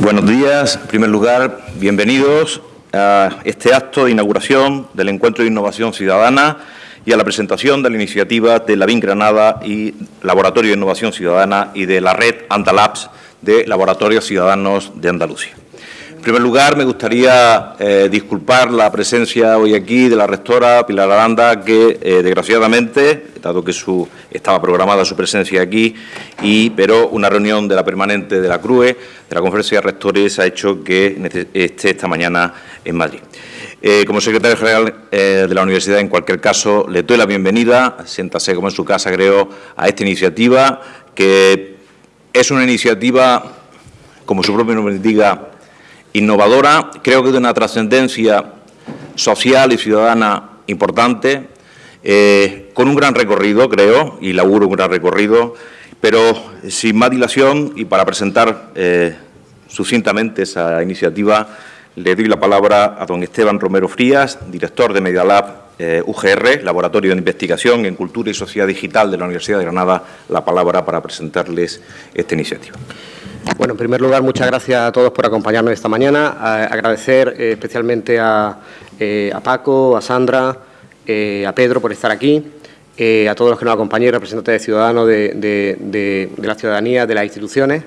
Buenos días. En primer lugar, bienvenidos a este acto de inauguración del Encuentro de Innovación Ciudadana y a la presentación de la iniciativa de la BIN Granada y Laboratorio de Innovación Ciudadana y de la red Andalabs de Laboratorios Ciudadanos de Andalucía. En primer lugar, me gustaría eh, disculpar la presencia hoy aquí de la rectora Pilar Aranda, que eh, desgraciadamente, dado que su, estaba programada su presencia aquí, y, pero una reunión de la permanente de la CRUE, de la Conferencia de Rectores, ha hecho que esté esta mañana en Madrid. Eh, como secretario general de la universidad, en cualquier caso, le doy la bienvenida, siéntase como en su casa, creo, a esta iniciativa, que es una iniciativa, como su propio nombre indica, innovadora, creo que de una trascendencia social y ciudadana importante, eh, con un gran recorrido, creo, y laburo un gran recorrido, pero sin más dilación y para presentar eh, sucintamente esa iniciativa, le doy la palabra a don Esteban Romero Frías, director de Medialab eh, UGR, Laboratorio de Investigación en Cultura y Sociedad Digital de la Universidad de Granada, la palabra para presentarles esta iniciativa. Bueno, en primer lugar, muchas gracias a todos por acompañarnos esta mañana. agradecer eh, especialmente eh, a, Paco, a Sandra, eh, a Pedro por estar aquí, a todos los que nos acompañan, representantes de ciudadanos de, la ciudadanía, de las instituciones,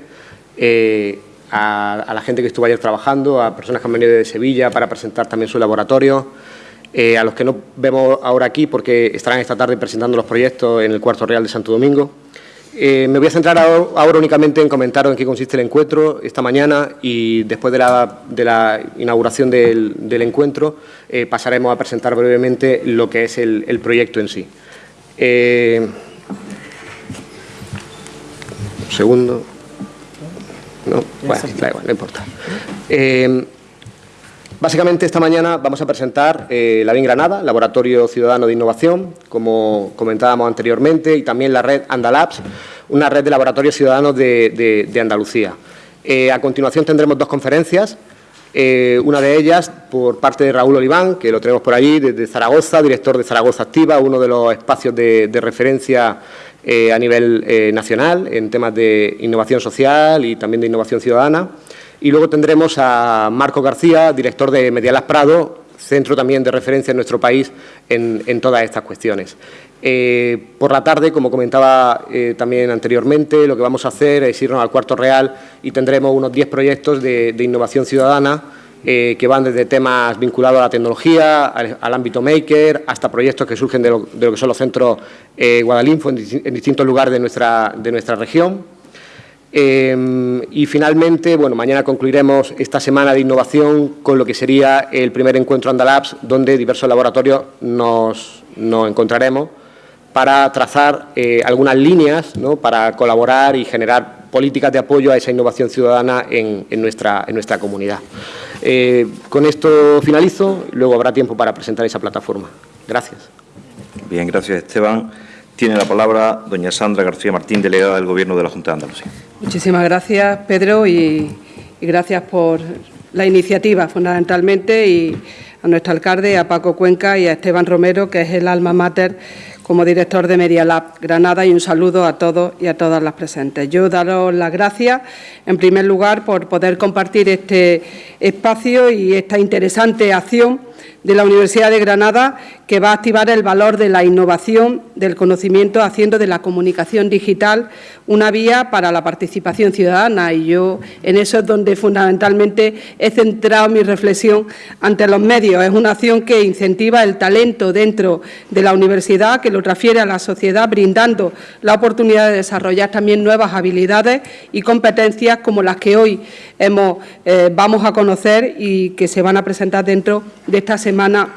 a, la gente que estuvo ayer trabajando, a personas que han venido de Sevilla para presentar también su laboratorio, a los que no vemos ahora aquí porque estarán esta tarde presentando los proyectos en el Cuarto Real de Santo Domingo, eh, me voy a centrar ahora únicamente en comentaros en qué consiste el encuentro esta mañana y después de la, inauguración del, encuentro eh, pasaremos a presentar brevemente lo que es el, proyecto en sí. Eh, un segundo. No, bueno, da igual, no importa. Básicamente, esta mañana vamos a presentar eh, la BIN Granada, Laboratorio Ciudadano de Innovación, como comentábamos anteriormente, y también la red Andalabs, una red de laboratorios ciudadanos de, Andalucía. Eh, a continuación tendremos dos conferencias, eh, una de ellas por parte de Raúl Oliván, que lo tenemos por allí, desde Zaragoza, director de Zaragoza Activa, uno de los espacios de, referencia a nivel nacional en temas de innovación social y también de innovación ciudadana. Y luego tendremos a Marco García, director de Medialas Prado, centro también de referencia en nuestro país en, todas estas cuestiones. Eh, por la tarde, como comentaba eh, también anteriormente, lo que vamos a hacer es irnos al cuarto real y tendremos unos 10 proyectos de, innovación ciudadana eh, que van desde temas vinculados a la tecnología, al, ámbito maker, hasta proyectos que surgen de lo, que son los centros Guadalinfo en, en, distintos lugares de nuestra, de nuestra región. Em, y finalmente, bueno, mañana concluiremos esta semana de innovación con lo que sería el primer encuentro Andalabs, donde diversos laboratorios nos, encontraremos para trazar eh, algunas líneas ¿no? para colaborar y generar políticas de apoyo a esa innovación ciudadana en, nuestra, en nuestra comunidad. Eh, con esto finalizo, luego habrá tiempo para presentar esa plataforma. Gracias. Bien, gracias Esteban. Tiene la palabra doña Sandra García Martín, delegada del Gobierno de la Junta de Andalucía. Muchísimas gracias, Pedro, y, gracias por la iniciativa, fundamentalmente, y a nuestro alcalde, a Paco Cuenca y a Esteban Romero, que es el alma mater como director de Media Lab Granada y un saludo a todos y a todas las presentes. Yo daros las gracias, en primer lugar, por poder compartir este espacio y esta interesante acción de la Universidad de Granada que va a activar el valor de la innovación, del conocimiento, haciendo de la comunicación digital una vía para la participación ciudadana. Y yo en eso es donde fundamentalmente he centrado mi reflexión ante los medios. Es una acción que incentiva el talento dentro de la universidad, que lo transfiere a la sociedad, brindando la oportunidad de desarrollar también nuevas habilidades y competencias como las que hoy hemos, eh, vamos a conocer y que se van a presentar dentro de esta semana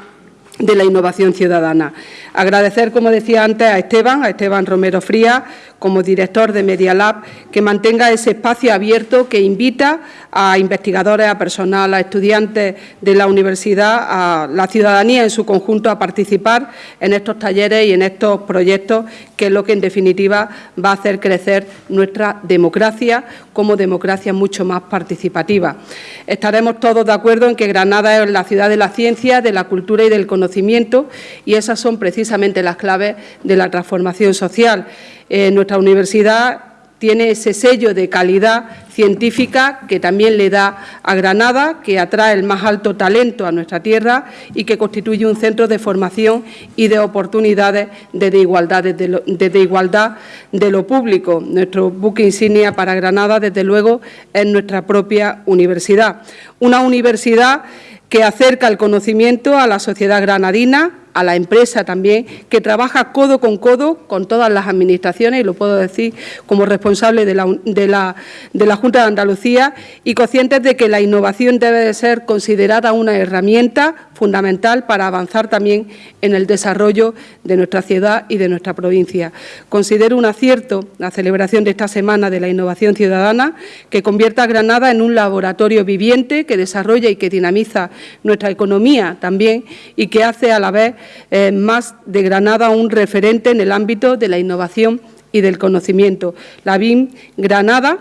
de la innovación ciudadana. Agradecer, como decía antes, a Esteban, a Esteban Romero Fría, como director de Media Lab, que mantenga ese espacio abierto que invita a investigadores, a personal, a estudiantes de la universidad, a la ciudadanía en su conjunto a participar en estos talleres y en estos proyectos, que es lo que en definitiva va a hacer crecer nuestra democracia como democracia mucho más participativa. Estaremos todos de acuerdo en que Granada es la ciudad de la ciencia, de la cultura y del conocimiento y esas son precisamente las claves de la transformación social. En nuestra universidad tiene ese sello de calidad científica que también le da a Granada, que atrae el más alto talento a nuestra tierra y que constituye un centro de formación y de oportunidades de, igualdad, de, lo, igualdad de lo público. Nuestro buque insignia para Granada, desde luego, es nuestra propia universidad. Una universidad que acerca el conocimiento a la sociedad granadina, a la empresa también, que trabaja codo con codo con todas las administraciones, y lo puedo decir como responsable de la, de la, de la Junta de Andalucía, y conscientes de que la innovación debe de ser considerada una herramienta fundamental para avanzar también en el desarrollo de nuestra ciudad y de nuestra provincia. Considero un acierto la celebración de esta Semana de la Innovación Ciudadana, que convierta a Granada en un laboratorio viviente que desarrolla y que dinamiza nuestra economía también y que hace a la vez eh, más de Granada un referente en el ámbito de la innovación y del conocimiento. La BIM Granada,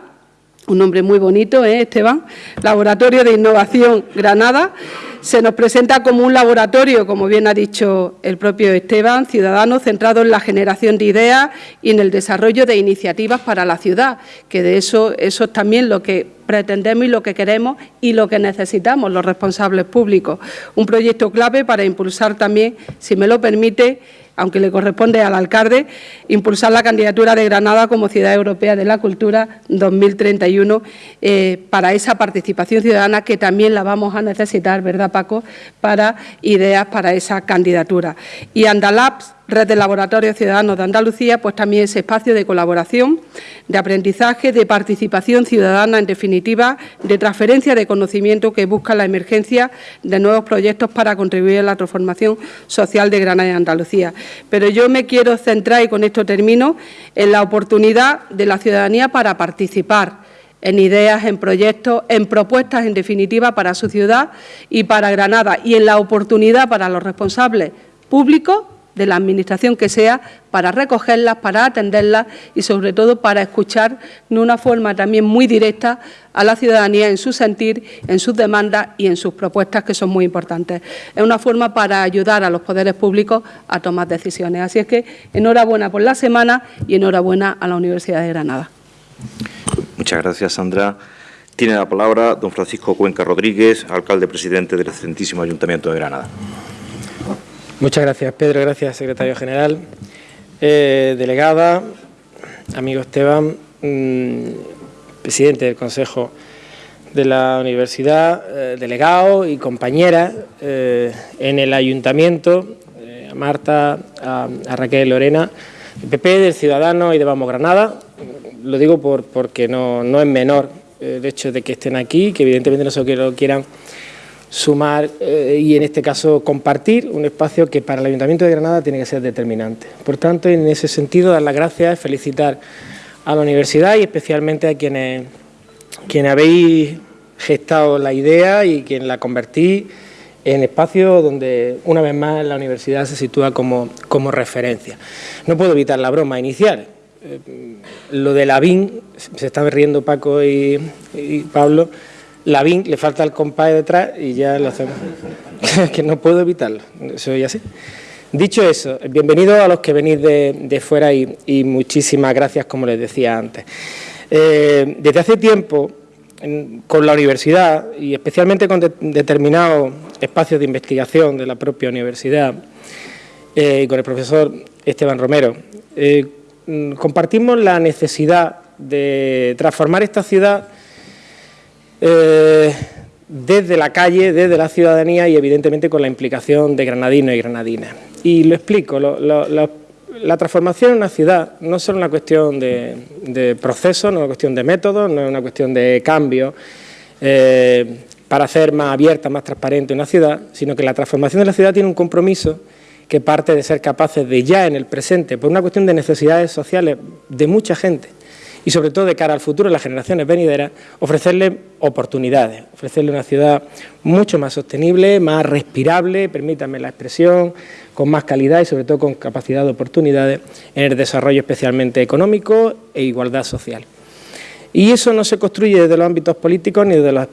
un nombre muy bonito, ¿eh, Esteban? Laboratorio de Innovación Granada, se nos presenta como un laboratorio, como bien ha dicho el propio Esteban, ciudadano centrado en la generación de ideas y en el desarrollo de iniciativas para la ciudad, que de eso, eso es también lo que pretendemos y lo que queremos y lo que necesitamos los responsables públicos. Un proyecto clave para impulsar también, si me lo permite, aunque le corresponde al alcalde, impulsar la candidatura de Granada como Ciudad Europea de la Cultura 2031 eh, para esa participación ciudadana que también la vamos a necesitar, ¿verdad, Paco?, para ideas para esa candidatura. Y Andalabs Red de Laboratorios Ciudadanos de Andalucía, pues también ese espacio de colaboración, de aprendizaje, de participación ciudadana, en definitiva, de transferencia de conocimiento que busca la emergencia de nuevos proyectos para contribuir a la transformación social de Granada y Andalucía. Pero yo me quiero centrar, y con esto termino, en la oportunidad de la ciudadanía para participar en ideas, en proyectos, en propuestas, en definitiva, para su ciudad y para Granada, y en la oportunidad para los responsables públicos de la Administración que sea para recogerlas, para atenderlas y, sobre todo, para escuchar de una forma también muy directa a la ciudadanía en su sentir, en sus demandas y en sus propuestas, que son muy importantes. Es una forma para ayudar a los poderes públicos a tomar decisiones. Así es que enhorabuena por la semana y enhorabuena a la Universidad de Granada. Muchas gracias, Sandra. Tiene la palabra don Francisco Cuenca Rodríguez, alcalde presidente del excelentísimo Ayuntamiento de Granada. Muchas gracias, Pedro. Gracias, secretario general. Eh, delegada, amigo Esteban, mm, presidente del Consejo de la Universidad, eh, delegado y compañera eh, en el Ayuntamiento, a Marta, a, Raquel Lorena, PP, del Ciudadano y de Vamos Granada. Lo digo por, porque no, no es menor el hecho de que estén aquí, que evidentemente no se lo quieran sumar eh, y en este caso compartir un espacio que para el Ayuntamiento de Granada tiene que ser determinante. Por tanto, en ese sentido, dar las gracias, felicitar a la universidad y especialmente a quienes, quienes habéis gestado la idea y quien la convertí en espacio donde una vez más la universidad se sitúa como, como referencia. No puedo evitar la broma inicial. Eh, lo de la BIN, se están riendo Paco y, y Pablo, Lavín, le falta el compás detrás y ya lo hacemos. que no puedo evitarlo, soy así. Dicho eso, bienvenidos a los que venís de, fuera y, muchísimas gracias, como les decía antes. Eh, desde hace tiempo, con la universidad y especialmente con determinados espacios de investigación de la propia universidad eh, y con el profesor Esteban Romero, eh, compartimos la necesidad de transformar esta ciudad eh, desde la calle, desde la ciudadanía y evidentemente con la implicación de granadinos y granadinas. Y lo explico, la transformación en una ciudad no es solo una cuestión de, proceso, no es una cuestión de método, no es una cuestión de cambio eh, para hacer más abierta, más transparente una ciudad, sino que la transformación de la ciudad tiene un compromiso que parte de ser capaces de ya en el presente, por una cuestión de necesidades sociales de mucha gente, y sobre todo de cara al futuro, las generaciones venideras, ofrecerle oportunidades, ofrecerle una ciudad mucho más sostenible, más respirable, permítanme la expresión, con más calidad y sobre todo con capacidad de oportunidades en el desarrollo especialmente económico e igualdad social. Y eso no se construye desde los ámbitos políticos ni desde los,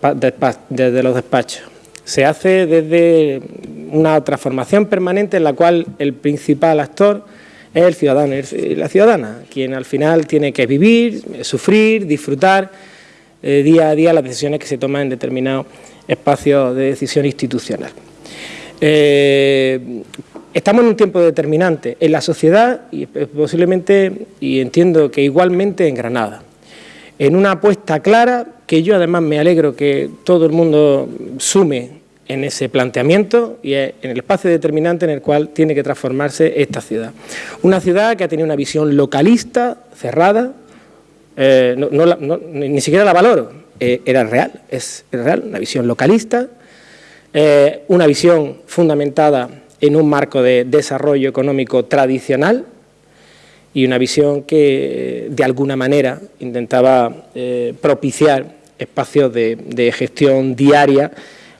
desde los despachos. Se hace desde una transformación permanente en la cual el principal actor es el ciudadano y la ciudadana, quien al final tiene que vivir, sufrir, disfrutar eh, día a día las decisiones que se toman en determinados espacios de decisión institucional. Eh, estamos en un tiempo determinante en la sociedad y posiblemente, y entiendo que igualmente en Granada, en una apuesta clara que yo además me alegro que todo el mundo sume en ese planteamiento y en el espacio determinante en el cual tiene que transformarse esta ciudad. Una ciudad que ha tenido una visión localista, cerrada, eh, ni siquiera la valoro, eh, era real, es real, una visión localista, eh, una visión fundamentada en un marco de desarrollo económico tradicional y una visión que de alguna manera intentaba propiciar espacios de gestión diaria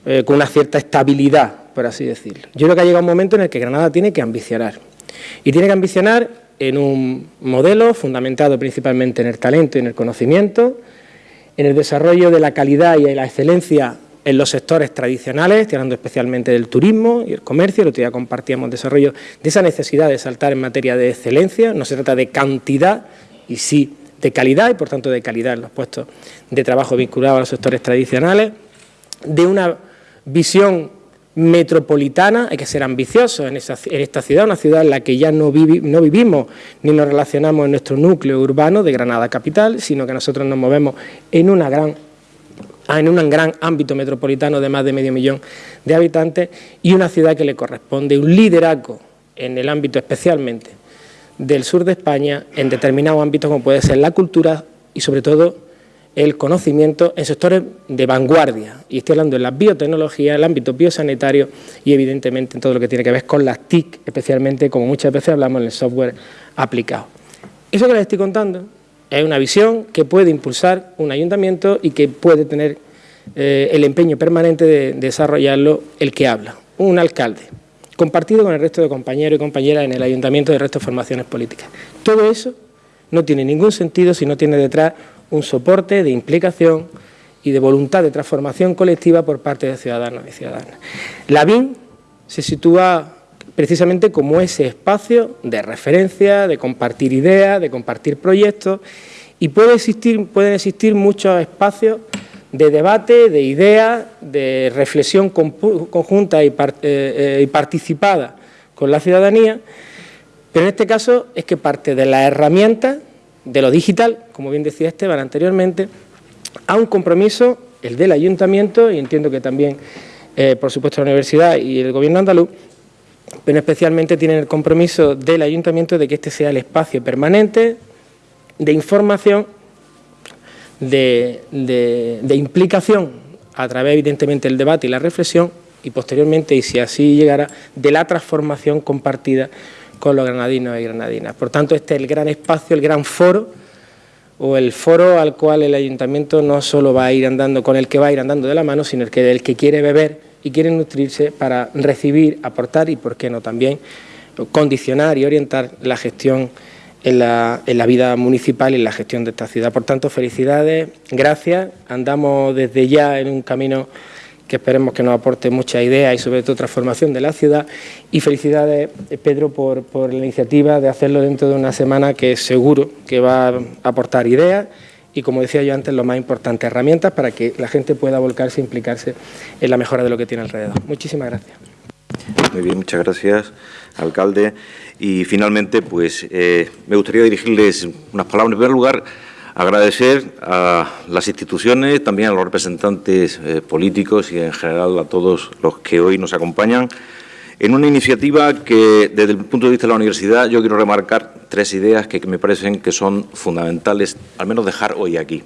eh, con una cierta estabilidad, por así decirlo. Yo creo que ha llegado un momento en el que Granada tiene que ambicionar. Y tiene que ambicionar en un modelo fundamentado principalmente en el talento y en el conocimiento, en el desarrollo de la calidad y la excelencia en los sectores tradicionales, estoy hablando especialmente del turismo y el comercio, el otro día compartíamos desarrollo de esa necesidad de saltar en materia de excelencia, no se trata de cantidad y sí de calidad y por tanto de calidad en los puestos de trabajo vinculados a los sectores tradicionales, de una visión metropolitana, hay que ser ambiciosos en, esta ciudad, una ciudad en la que ya no, no, vivimos ni nos relacionamos en nuestro núcleo urbano de Granada capital, sino que nosotros nos movemos en, una gran, en un gran ámbito metropolitano de más de medio millón de habitantes y una ciudad que le corresponde un liderazgo en el ámbito especialmente del sur de España en determinados ámbitos como puede ser la cultura y sobre todo el conocimiento en sectores de vanguardia, y estoy hablando de la biotecnología, el ámbito biosanitario y evidentemente en todo lo que tiene que ver con las TIC, especialmente como muchas veces hablamos en el software aplicado. Eso que les estoy contando es una visión que puede impulsar un ayuntamiento y que puede tener eh, el empeño permanente de, desarrollarlo el que habla, un alcalde, compartido con el resto de compañeros y compañeras en el ayuntamiento de resto de formaciones políticas. Todo eso no tiene ningún sentido si no tiene detrás un soporte de implicación y de voluntad de transformación colectiva por parte de ciudadanos y ciudadanas. La BIN se sitúa precisamente como ese espacio de referencia, de compartir ideas, de compartir proyectos y puede existir, pueden existir muchos espacios de debate, de ideas, de reflexión conjunta y, eh, eh, y participada con la ciudadanía, pero en este caso es que parte de las herramientas de lo digital, como bien decía Esteban anteriormente, a un compromiso, el del ayuntamiento, y entiendo que también, eh, por supuesto, la universidad y el gobierno andaluz, pero especialmente tienen el compromiso del ayuntamiento de que este sea el espacio permanente de información, de, de implicación, a través, evidentemente, del debate y la reflexión, y posteriormente, y si así llegara, de la transformación compartida con los granadinos y granadinas. Por tanto, este es el gran espacio, el gran foro, o el foro al cual el ayuntamiento no solo va a ir andando, con el que va a ir andando de la mano, sino el que del que quiere beber y quiere nutrirse para recibir, aportar y, por qué no, también condicionar y orientar la gestión en la, en la, vida municipal y en la gestión de esta ciudad. Por tanto, felicidades, gracias. Andamos desde ya en un camino que esperemos que nos aporte mucha idea y sobre todo transformación de la ciudad. Y felicidades, Pedro, por, por la iniciativa de hacerlo dentro de una semana que seguro que va a aportar ideas y, como decía yo antes, lo más importante, herramientas para que la gente pueda volcarse e implicarse en la mejora de lo que tiene alrededor. Muchísimas gracias. Muy bien, muchas gracias, alcalde. Y finalmente, pues eh, me gustaría dirigirles unas palabras. En primer lugar, Agradecer a las instituciones, también a los representantes eh, políticos y en general a todos los que hoy nos acompañan en una iniciativa que desde el punto de vista de la universidad yo quiero remarcar tres ideas que, me parecen que son fundamentales, al menos dejar hoy aquí.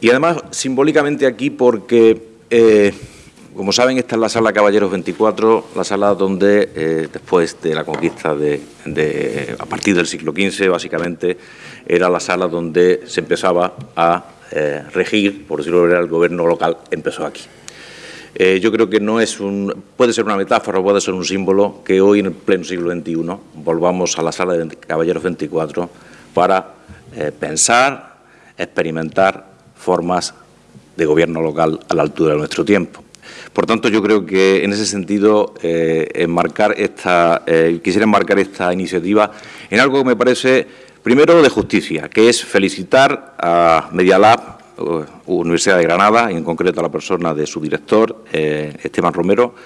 Y además simbólicamente aquí porque, eh, como saben, esta es la sala Caballeros 24, la sala donde eh, después de la conquista de, a partir del siglo XV, básicamente, era la sala donde se empezaba a eh, regir, por decirlo de el gobierno local empezó aquí. Eh, yo creo que no es un, puede ser una metáfora, puede ser un símbolo que hoy en el pleno siglo XXI volvamos a la sala de Caballeros 24 para pensar, experimentar formas de gobierno local a la altura de nuestro tiempo. Por tanto, yo creo que en ese sentido eh, enmarcar esta, eh, quisiera enmarcar esta iniciativa en algo que me parece, primero, de justicia, que es felicitar a Media Lab, Universidad de Granada, y en concreto a la persona de su director, eh, Esteban Romero,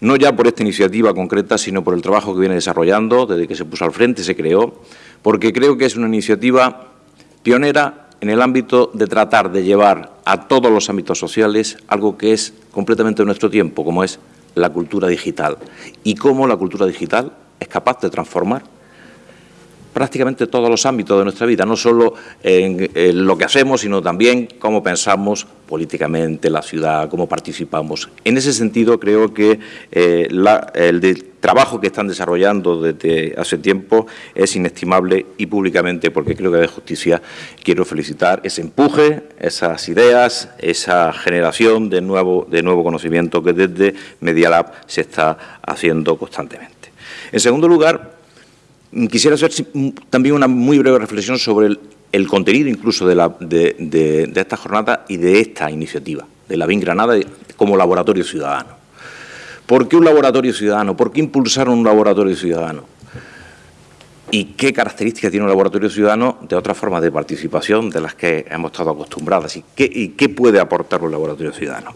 no ya por esta iniciativa concreta, sino por el trabajo que viene desarrollando desde que se puso al frente, se creó, porque creo que es una iniciativa pionera en el ámbito de tratar de llevar a todos los ámbitos sociales algo que es completamente de nuestro tiempo, como es la cultura digital, y cómo la cultura digital es capaz de transformar prácticamente todos los ámbitos de nuestra vida, no solo en, lo que hacemos, sino también cómo pensamos políticamente la ciudad, cómo participamos. En ese sentido, creo que eh, el trabajo que están desarrollando desde hace tiempo es inestimable y públicamente, porque creo que de justicia quiero felicitar ese empuje, esas ideas, esa generación de nuevo, de nuevo conocimiento que desde Media Lab se está haciendo constantemente. En segundo lugar, Quisiera hacer también una muy breve reflexión sobre el, contenido incluso de, esta jornada y de esta iniciativa, de la BIN Granada como laboratorio ciudadano. ¿Por qué un laboratorio ciudadano? ¿Por qué impulsar un laboratorio ciudadano? ¿Y qué características tiene un laboratorio ciudadano de otras formas de participación de las que hemos estado acostumbradas? ¿Y qué, puede aportar un laboratorio ciudadano?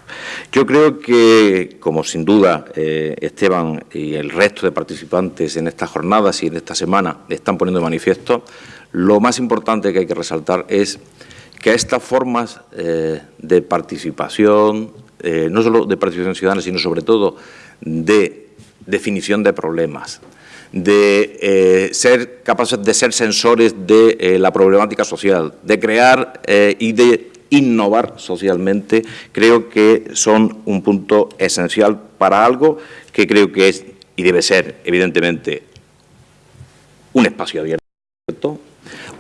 Yo creo que, como sin duda eh, Esteban y el resto de participantes en estas jornadas y en esta semana están poniendo de manifiesto, lo más importante que hay que resaltar es que estas formas eh, de participación, eh, no solo de participación ciudadana, sino sobre todo de definición de problemas, de eh, ser capaces de ser sensores de eh, la problemática social, de crear eh, y de innovar socialmente, creo que son un punto esencial para algo que creo que es y debe ser, evidentemente, un espacio abierto,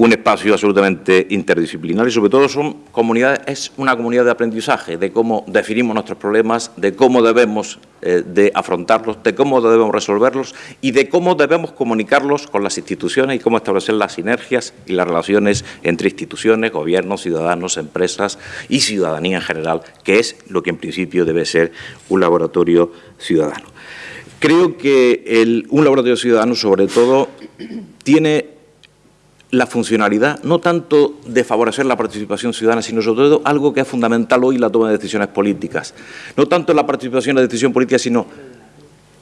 un espacio absolutamente interdisciplinar y sobre todo son comunidades, es una comunidad de aprendizaje de cómo definimos nuestros problemas, de cómo debemos eh, de afrontarlos, de cómo debemos resolverlos y de cómo debemos comunicarlos con las instituciones y cómo establecer las sinergias y las relaciones entre instituciones, gobiernos, ciudadanos, empresas y ciudadanía en general, que es lo que en principio debe ser un laboratorio ciudadano. Creo que un laboratorio ciudadano, sobre todo, tiene la funcionalidad, no tanto de favorecer la participación ciudadana, sino sobre todo algo que es fundamental hoy, la toma de decisiones políticas. No tanto en la participación en la decisión política, sino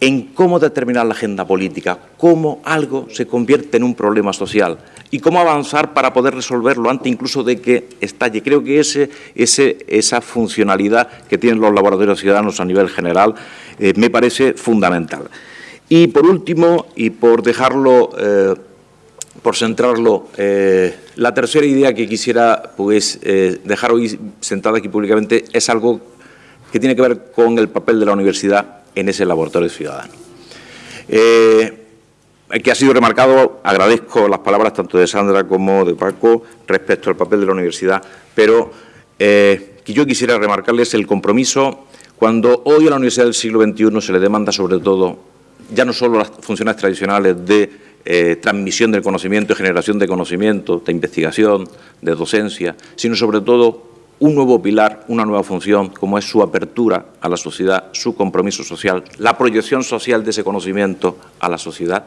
en cómo determinar la agenda política, cómo algo se convierte en un problema social y cómo avanzar para poder resolverlo antes incluso de que estalle. Creo que esa funcionalidad que tienen los laboratorios ciudadanos a nivel general eh, me parece fundamental. Y por último, y por dejarlo... Eh, por centrarlo, eh, la tercera idea que quisiera pues, eh, dejar hoy sentada aquí públicamente es algo que tiene que ver con el papel de la universidad en ese laboratorio ciudadano. Eh, que ha sido remarcado, agradezco las palabras tanto de Sandra como de Paco respecto al papel de la universidad, pero que yo quisiera remarcarles el compromiso cuando hoy a la Universidad del siglo XXI se le demanda sobre todo, ya no solo las funciones tradicionales de eh, transmisión del conocimiento generación de conocimiento, de investigación, de docencia, sino sobre todo un nuevo pilar, una nueva función, como es su apertura a la sociedad, su compromiso social, la proyección social de ese conocimiento a la sociedad.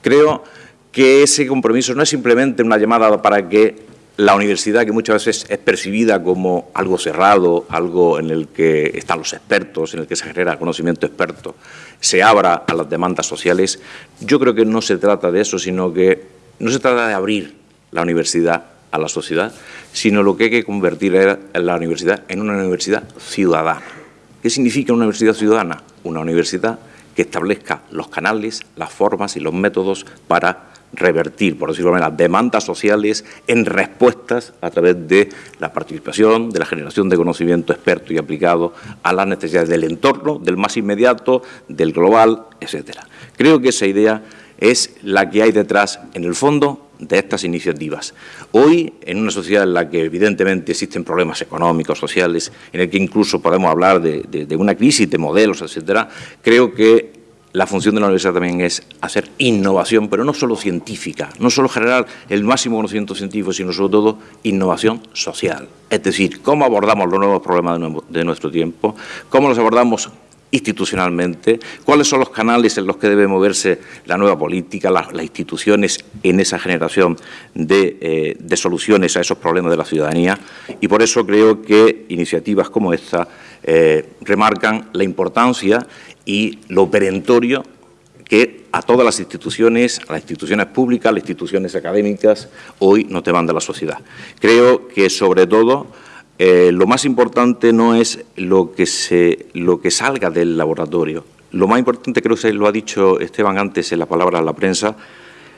Creo que ese compromiso no es simplemente una llamada para que la universidad, que muchas veces es percibida como algo cerrado, algo en el que están los expertos, en el que se genera conocimiento experto, se abra a las demandas sociales, yo creo que no se trata de eso, sino que no se trata de abrir la universidad a la sociedad, sino lo que hay que convertir la universidad en una universidad ciudadana. ¿Qué significa una universidad ciudadana? Una universidad que establezca los canales, las formas y los métodos para revertir, por decirlo de manera, demandas sociales en respuestas a través de la participación, de la generación de conocimiento experto y aplicado a las necesidades del entorno, del más inmediato, del global, etcétera. Creo que esa idea es la que hay detrás, en el fondo, de estas iniciativas. Hoy, en una sociedad en la que evidentemente existen problemas económicos, sociales, en el que incluso podemos hablar de, de una crisis de modelos, etcétera, creo que la función de la universidad también es hacer innovación, pero no solo científica, no solo generar el máximo conocimiento científico, sino sobre todo innovación social. Es decir, cómo abordamos los nuevos problemas de nuestro tiempo, cómo los abordamos institucionalmente, cuáles son los canales en los que debe moverse la nueva política, las, instituciones en esa generación eh, de, soluciones a esos problemas de la ciudadanía y por eso creo que iniciativas como esta eh, remarcan la importancia y lo perentorio que a todas las instituciones, a las instituciones públicas, a las instituciones académicas, hoy nos demanda la sociedad. Creo que, sobre todo, eh, lo más importante no es lo que, se, lo que salga del laboratorio. Lo más importante, creo que lo ha dicho Esteban antes en la palabra a la prensa,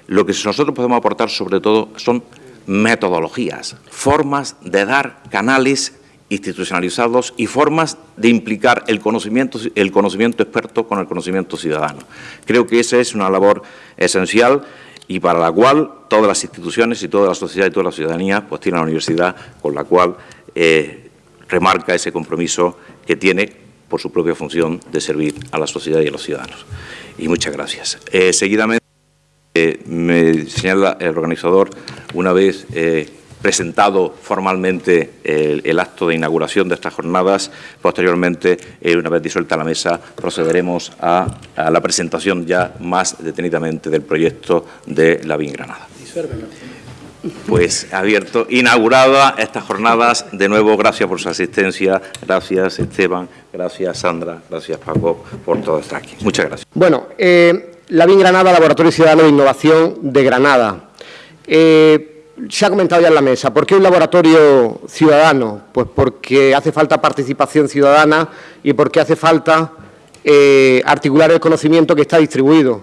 lo que nosotros podemos aportar sobre todo son metodologías, formas de dar canales institucionalizados y formas de implicar el conocimiento, el conocimiento experto con el conocimiento ciudadano. Creo que esa es una labor esencial y para la cual todas las instituciones y toda la sociedad y toda la ciudadanía pues tienen la universidad con la cual eh, remarca ese compromiso que tiene por su propia función de servir a la sociedad y a los ciudadanos. Y muchas gracias. Eh, seguidamente, eh, me señala el organizador, una vez presentado formalmente el, acto de inauguración de estas jornadas, posteriormente, una vez disuelta la mesa, procederemos a, la presentación ya más detenidamente del proyecto de la BIN Granada pues abierto, inaugurada estas jornadas. De nuevo, gracias por su asistencia, gracias Esteban, gracias Sandra, gracias Paco por todo estar aquí. Muchas gracias. Bueno, eh, la BIN Granada, Laboratorio Ciudadano de Innovación de Granada. Eh, se ha comentado ya en la mesa, ¿por qué un laboratorio ciudadano? Pues porque hace falta participación ciudadana y porque hace falta eh, articular el conocimiento que está distribuido.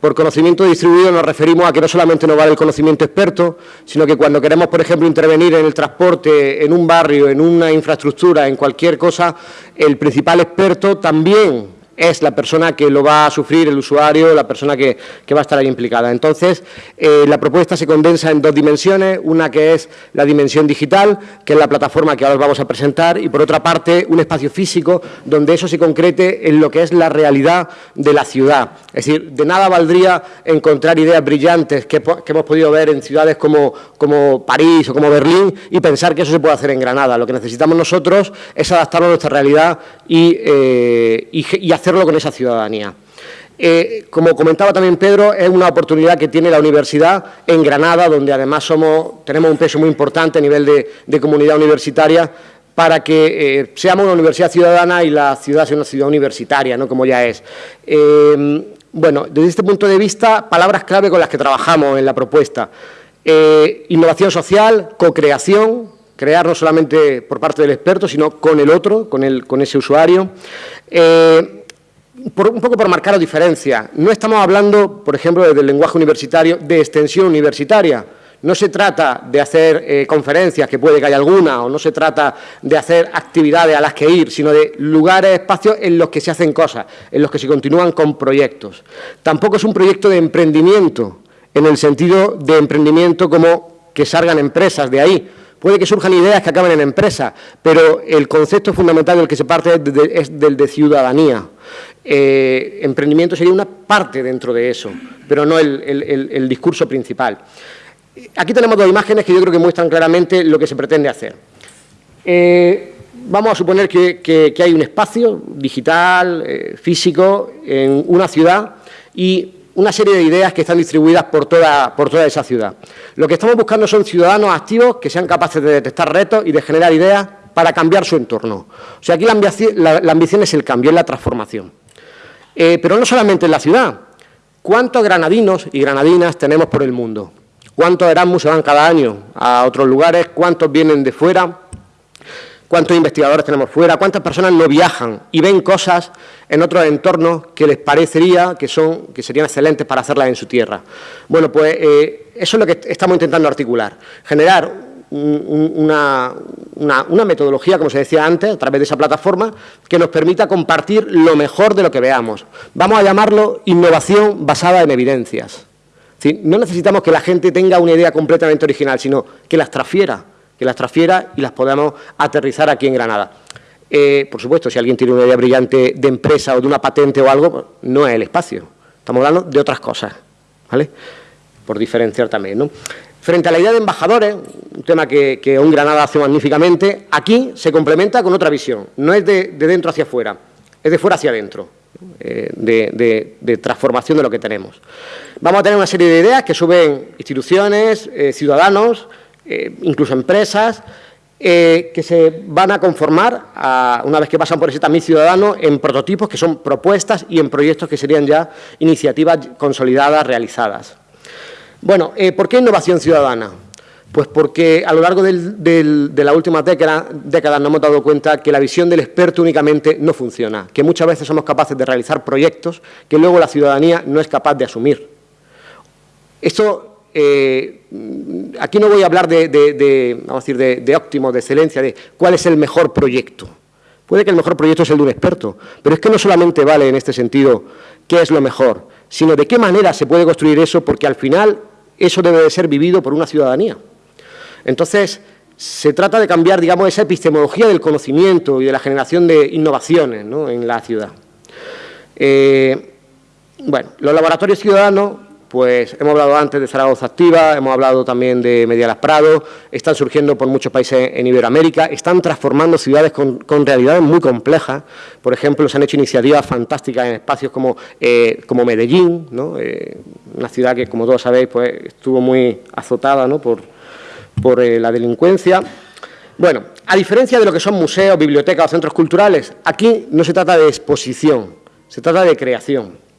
Por conocimiento distribuido nos referimos a que no solamente nos vale el conocimiento experto, sino que cuando queremos, por ejemplo, intervenir en el transporte, en un barrio, en una infraestructura, en cualquier cosa, el principal experto también es la persona que lo va a sufrir, el usuario, la persona que, va a estar ahí implicada. Entonces, eh, la propuesta se condensa en dos dimensiones, una que es la dimensión digital, que es la plataforma que ahora os vamos a presentar, y por otra parte, un espacio físico donde eso se concrete en lo que es la realidad de la ciudad. Es decir, de nada valdría encontrar ideas brillantes que, hemos podido ver en ciudades como, como París o como Berlín y pensar que eso se puede hacer en Granada. Lo que necesitamos nosotros es adaptarlo a nuestra realidad y, eh, y hacer con esa ciudadanía. Eh, como comentaba también Pedro, es una oportunidad que tiene la universidad en Granada, donde además somos, tenemos un peso muy importante a nivel de, comunidad universitaria, para que eh, seamos una universidad ciudadana y la ciudad sea una ciudad universitaria, ¿no? como ya es. Eh, bueno, desde este punto de vista, palabras clave con las que trabajamos en la propuesta. innovación social, co-creación, crear no solamente por parte del experto, sino con el otro, con, el, con ese usuario un poco por marcar la diferencia, no estamos hablando, por ejemplo, del lenguaje universitario, de extensión universitaria. No se trata de hacer eh, conferencias, que puede que haya alguna, o no se trata de hacer actividades a las que ir, sino de lugares, espacios en los que se hacen cosas, en los que se continúan con proyectos. Tampoco es un proyecto de emprendimiento, en el sentido de emprendimiento como que salgan empresas de ahí, Puede que surjan ideas que acaben en empresas, pero el concepto fundamental del que se parte es, del de ciudadanía. Eh, emprendimiento sería una parte dentro de eso, pero no el, discurso principal. Aquí tenemos dos imágenes que yo creo que muestran claramente lo que se pretende hacer. Eh, vamos a suponer que, hay un espacio digital, eh, físico, en una ciudad y una serie de ideas que están distribuidas por toda, por toda esa ciudad. Lo que estamos buscando son ciudadanos activos que sean capaces de detectar retos y de generar ideas para cambiar su entorno. O sea, aquí la ambición, es el cambio, es la transformación. Eh, pero no solamente en la ciudad. ¿Cuántos granadinos y granadinas tenemos por el mundo? ¿Cuántos Erasmus se van cada año a otros lugares? ¿Cuántos vienen de fuera? cuántos investigadores tenemos fuera, cuántas personas no viajan y ven cosas en otros entornos que les parecería que, son, que serían excelentes para hacerlas en su tierra. Bueno, pues eh, eso es lo que estamos intentando articular, generar una, una, metodología, como se decía antes, a través de esa plataforma, que nos permita compartir lo mejor de lo que veamos. Vamos a llamarlo innovación basada en evidencias. No necesitamos que la gente tenga una idea completamente original, sino que las transfiera que las transfiera y las podamos aterrizar aquí en Granada. Eh, por supuesto, si alguien tiene una idea brillante de empresa o de una patente o algo, no es el espacio. Estamos hablando de otras cosas, ¿vale? Por diferenciar también, ¿no? Frente a la idea de embajadores, un tema que, Un Granada hace magníficamente, aquí se complementa con otra visión. No es de, dentro hacia afuera, es de fuera hacia adentro, eh, de, transformación de lo que tenemos. Vamos a tener una serie de ideas que suben instituciones, eh, ciudadanos, incluso empresas, eh, que se van a conformar, una vez que pasan por ese tamiz ciudadano, en prototipos que son propuestas y en proyectos que serían ya iniciativas consolidadas, realizadas. Bueno, eh, ¿por qué innovación ciudadana? Pues porque a lo largo de la última década, décadas nos hemos dado cuenta que la visión del experto únicamente no funciona, que muchas veces somos capaces de realizar proyectos que luego la ciudadanía no es capaz de asumir. Esto eh, aquí no voy a hablar de, vamos a decir, de, óptimo, de excelencia, de cuál es el mejor proyecto. Puede que el mejor proyecto sea el de un experto, pero es que no solamente vale en este sentido qué es lo mejor, sino de qué manera se puede construir eso, porque al final eso debe de ser vivido por una ciudadanía. Entonces, se trata de cambiar, digamos, esa epistemología del conocimiento y de la generación de innovaciones en la ciudad. Eh, bueno, los laboratorios ciudadanos pues hemos hablado antes de Zaragoza Activa, hemos hablado también de Medialas Prado, están surgiendo por muchos países en Iberoamérica, están transformando ciudades con, realidades muy complejas. Por ejemplo, se han hecho iniciativas fantásticas en espacios como, eh, Medellín, eh, una ciudad que, como todos sabéis, pues, estuvo muy azotada por, por eh, la delincuencia. Bueno, a diferencia de lo que son museos, bibliotecas o centros culturales, aquí no se trata de exposición, se trata de creación.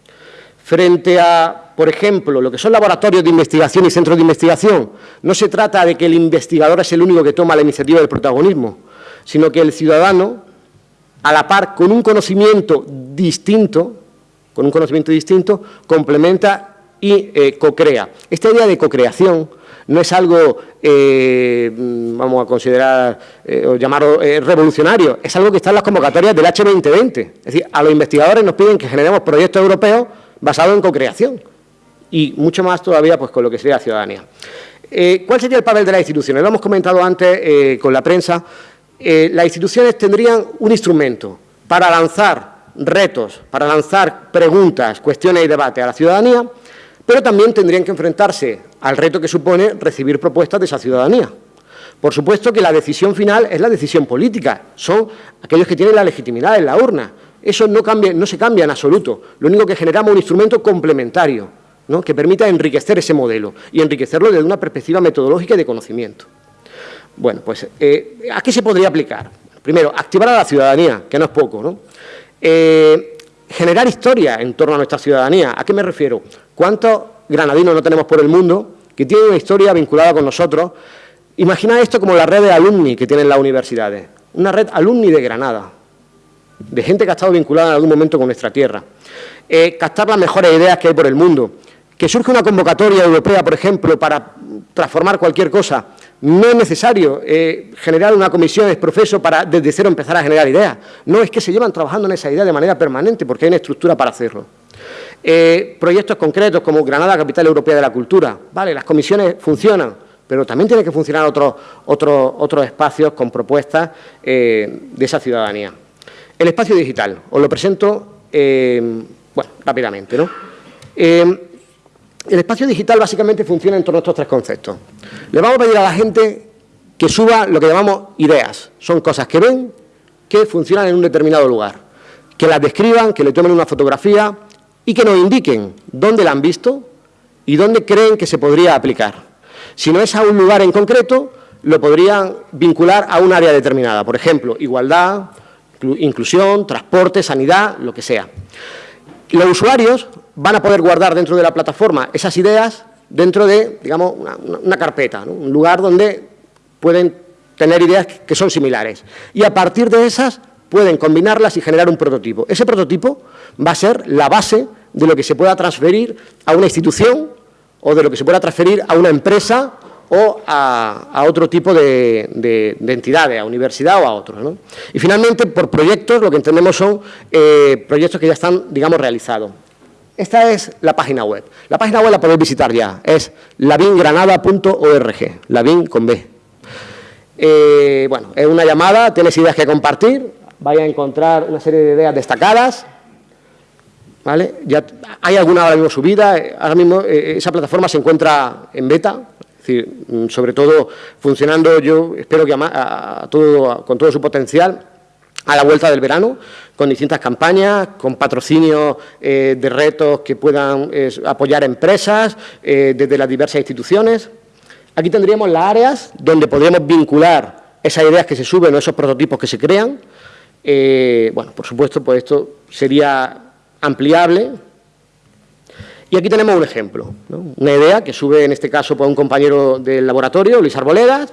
Frente a, por ejemplo, lo que son laboratorios de investigación y centros de investigación, no se trata de que el investigador es el único que toma la iniciativa del protagonismo, sino que el ciudadano, a la par, con un conocimiento distinto, con un conocimiento distinto, complementa y eh, co-crea. Esta idea de co-creación no es algo, eh, vamos a considerar eh, o llamarlo revolucionario, es algo que está en las convocatorias del H2020. Es decir, a los investigadores nos piden que generemos proyectos europeos basado en co-creación y mucho más todavía pues, con lo que sería la ciudadanía. Eh, ¿Cuál sería el papel de las instituciones? Lo hemos comentado antes eh, con la prensa. Eh, las instituciones tendrían un instrumento para lanzar retos, para lanzar preguntas, cuestiones y debates a la ciudadanía, pero también tendrían que enfrentarse al reto que supone recibir propuestas de esa ciudadanía. Por supuesto que la decisión final es la decisión política, son aquellos que tienen la legitimidad en la urna, eso no, cambia, no se cambia en absoluto. Lo único que generamos es un instrumento complementario, que permita enriquecer ese modelo y enriquecerlo desde una perspectiva metodológica y de conocimiento. Bueno, pues, eh, ¿a qué se podría aplicar? Primero, activar a la ciudadanía, que no es poco, ¿no? Eh, generar historia en torno a nuestra ciudadanía. ¿A qué me refiero? ¿Cuántos granadinos no tenemos por el mundo que tienen una historia vinculada con nosotros? Imagina esto como la red de alumni que tienen las universidades. Una red alumni de Granada, de gente que ha estado vinculada en algún momento con nuestra tierra. Eh, captar las mejores ideas que hay por el mundo. Que surge una convocatoria europea, por ejemplo, para transformar cualquier cosa. No es necesario eh, generar una comisión de profeso para desde cero empezar a generar ideas. No, es que se llevan trabajando en esa idea de manera permanente porque hay una estructura para hacerlo. Eh, proyectos concretos como Granada, Capital Europea de la Cultura. Vale, las comisiones funcionan, pero también tienen que funcionar otros, espacios con propuestas de esa ciudadanía. El espacio digital, os lo presento eh, bueno, rápidamente. ¿no? Eh, el espacio digital básicamente funciona en torno a estos tres conceptos. Le vamos a pedir a la gente que suba lo que llamamos ideas. Son cosas que ven, que funcionan en un determinado lugar. Que las describan, que le tomen una fotografía y que nos indiquen dónde la han visto y dónde creen que se podría aplicar. Si no es a un lugar en concreto, lo podrían vincular a un área determinada. Por ejemplo, igualdad, inclusión, transporte, sanidad, lo que sea. Los usuarios van a poder guardar dentro de la plataforma esas ideas dentro de, digamos, una, carpeta, un lugar donde pueden tener ideas que son similares. Y a partir de esas pueden combinarlas y generar un prototipo. Ese prototipo va a ser la base de lo que se pueda transferir a una institución o de lo que se pueda transferir a una empresa o a, otro tipo de, entidades, a universidad o a otros. Y finalmente, por proyectos, lo que entendemos son eh, proyectos que ya están, digamos, realizados. Esta es la página web. La página web la podéis visitar ya, es lavingranada.org, lavin con B. Eh, bueno, es una llamada, tienes ideas que compartir, vais a encontrar una serie de ideas destacadas, ¿vale? Ya hay alguna ahora mismo subida, ahora mismo eh, esa plataforma se encuentra en beta, es decir, mm, sobre todo funcionando, yo espero que a, todo, con todo su potencial, a la vuelta del verano, con distintas campañas, con patrocinio eh, de retos que puedan apoyar empresas eh, desde las diversas instituciones. Aquí tendríamos las áreas donde podríamos vincular esas ideas que se suben o esos prototipos que se crean. Eh, bueno, por supuesto, pues esto sería ampliable. Y aquí tenemos un ejemplo, una idea que sube en este caso por un compañero del laboratorio, Luis Arboledas,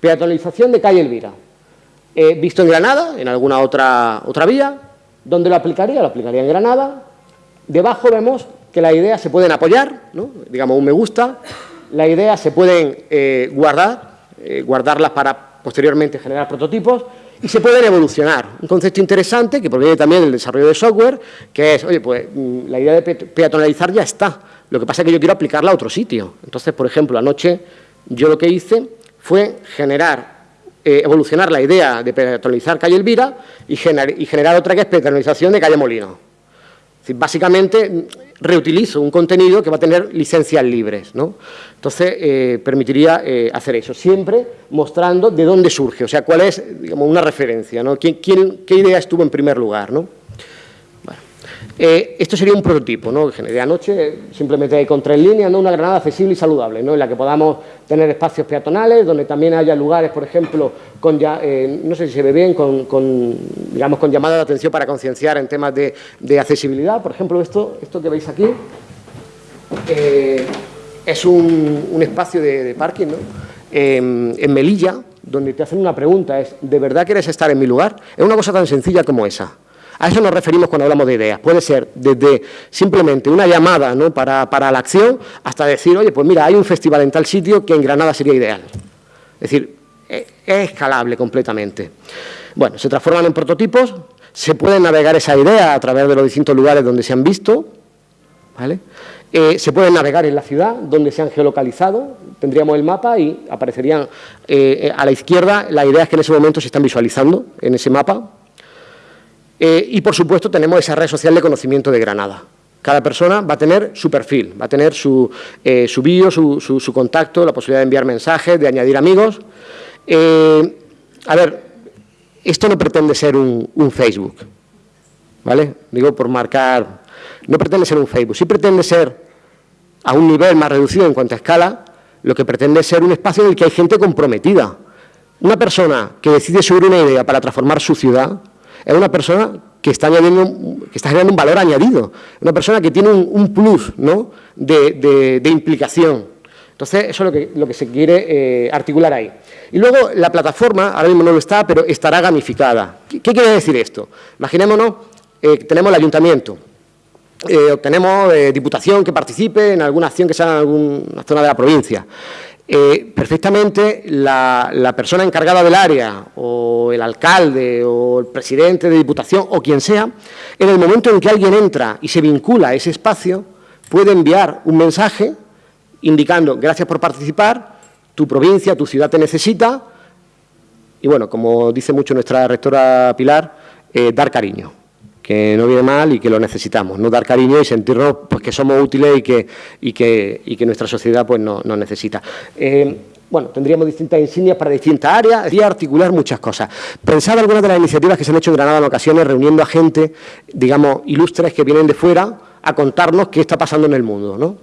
peatonalización de calle Elvira. visto en Granada, en alguna otra, otra vía, ¿dónde lo aplicaría? Lo aplicaría en Granada. Debajo vemos que las ideas se pueden apoyar, digamos un me gusta, las ideas se pueden eh, guardar, eh, guardarlas para posteriormente generar prototipos y se pueden evolucionar. Un concepto interesante que proviene también del desarrollo de software, que es, oye, pues mm, la idea de peatonalizar ya está, lo que pasa es que yo quiero aplicarla a otro sitio. Entonces, por ejemplo, anoche yo lo que hice fue generar, eh, evolucionar la idea de peatonalizar calle Elvira y, y generar otra que es peatonalización de calle Molino. básicamente reutilizo un contenido que va a tener licencias libres. ¿no? Entonces, eh, permitiría eh, hacer eso, siempre mostrando de dónde surge, o sea, cuál es digamos, una referencia, ¿no? ¿Quién, qué idea estuvo en primer lugar. ¿no? Eh, esto sería un prototipo, ¿no? generé anoche, simplemente con tres líneas, ¿no? una granada accesible y saludable, ¿no? en la que podamos tener espacios peatonales, donde también haya lugares, por ejemplo, con ya, eh, no sé si se ve bien, con, digamos, con llamada de atención para concienciar en temas de, accesibilidad. Por ejemplo, esto, esto que veis aquí eh, es un, espacio de, parking ¿no? en Melilla, donde te hacen una pregunta, es ¿de verdad quieres estar en mi lugar? Es una cosa tan sencilla como esa. A eso nos referimos cuando hablamos de ideas. Puede ser desde simplemente una llamada para, la acción hasta decir, oye, pues mira, hay un festival en tal sitio que en Granada sería ideal. Es decir, e, es escalable completamente. Bueno, se transforman en prototipos, se pueden navegar esa idea a través de los distintos lugares donde se han visto, ¿vale? Eh, se pueden navegar en la ciudad donde se han geolocalizado, tendríamos el mapa y aparecerían eh, eh, a la izquierda las ideas que en ese momento se están visualizando en ese mapa, eh, y, por supuesto, tenemos esa red social de conocimiento de Granada. Cada persona va a tener su perfil, va a tener su, eh, su bio, su, contacto, la posibilidad de enviar mensajes, de añadir amigos. Eh, a ver, esto no pretende ser un, un, Facebook, ¿vale? Digo por marcar, no pretende ser un Facebook, sí pretende ser a un nivel más reducido en cuanto a escala, lo que pretende ser un espacio en el que hay gente comprometida. Una persona que decide subir una idea para transformar su ciudad, es una persona que está, añadiendo, que está generando un valor añadido, una persona que tiene un, plus ¿no? de, implicación. Entonces, eso es lo que, lo que se quiere eh, articular ahí. Y luego, la plataforma, ahora mismo no lo está, pero estará gamificada. ¿Qué, quiere decir esto? Imaginémonos, eh, tenemos el ayuntamiento, eh, tenemos diputación que participe en alguna acción que sea en alguna zona de la provincia. Eh, perfectamente la, persona encargada del área o el alcalde o el presidente de diputación o quien sea, en el momento en que alguien entra y se vincula a ese espacio, puede enviar un mensaje indicando gracias por participar, tu provincia, tu ciudad te necesita y bueno, como dice mucho nuestra rectora Pilar, eh, dar cariño que no viene mal y que lo necesitamos, no dar cariño y sentirnos pues, que somos útiles y que, y que, y que nuestra sociedad pues, nos no necesita. Eh, bueno, tendríamos distintas insignias para distintas áreas y articular muchas cosas. Pensad algunas de las iniciativas que se han hecho en Granada en ocasiones, reuniendo a gente, digamos, ilustres que vienen de fuera a contarnos qué está pasando en el mundo, ¿no?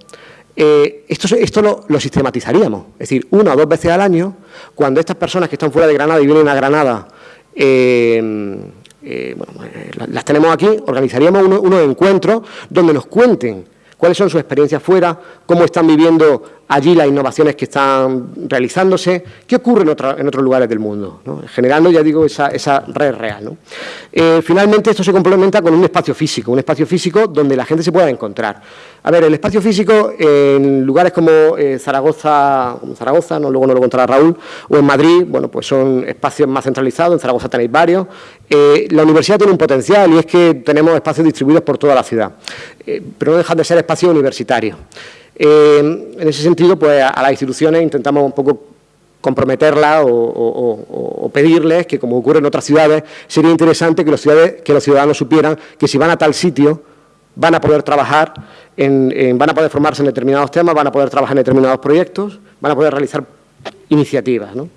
Eh, esto, esto lo, lo, sistematizaríamos, es decir, una o dos veces al año, cuando estas personas que están fuera de Granada y vienen a Granada eh, eh, bueno, eh, las tenemos aquí, organizaríamos unos encuentros donde nos cuenten cuáles son sus experiencias fuera, cómo están viviendo allí las innovaciones que están realizándose, qué ocurre en, otros lugares del mundo, generando, ya digo, esa, red real. Eh, finalmente, esto se complementa con un espacio físico, un espacio físico donde la gente se pueda encontrar. A ver, el espacio físico en lugares como eh, Zaragoza, Zaragoza, no, luego no lo contará Raúl, o en Madrid, bueno, pues son espacios más centralizados, en Zaragoza tenéis varios. Eh, la universidad tiene un potencial y es que tenemos espacios distribuidos por toda la ciudad, pero no dejan de ser espacios universitarios. En ese sentido, pues a, las instituciones intentamos un poco comprometerla o, pedirles que, como ocurre en otras ciudades, sería interesante que los, ciudadanos supieran que si van a tal sitio van a poder trabajar, en, van a poder formarse en determinados temas, van a poder trabajar en determinados proyectos, van a poder realizar iniciativas. ¿no?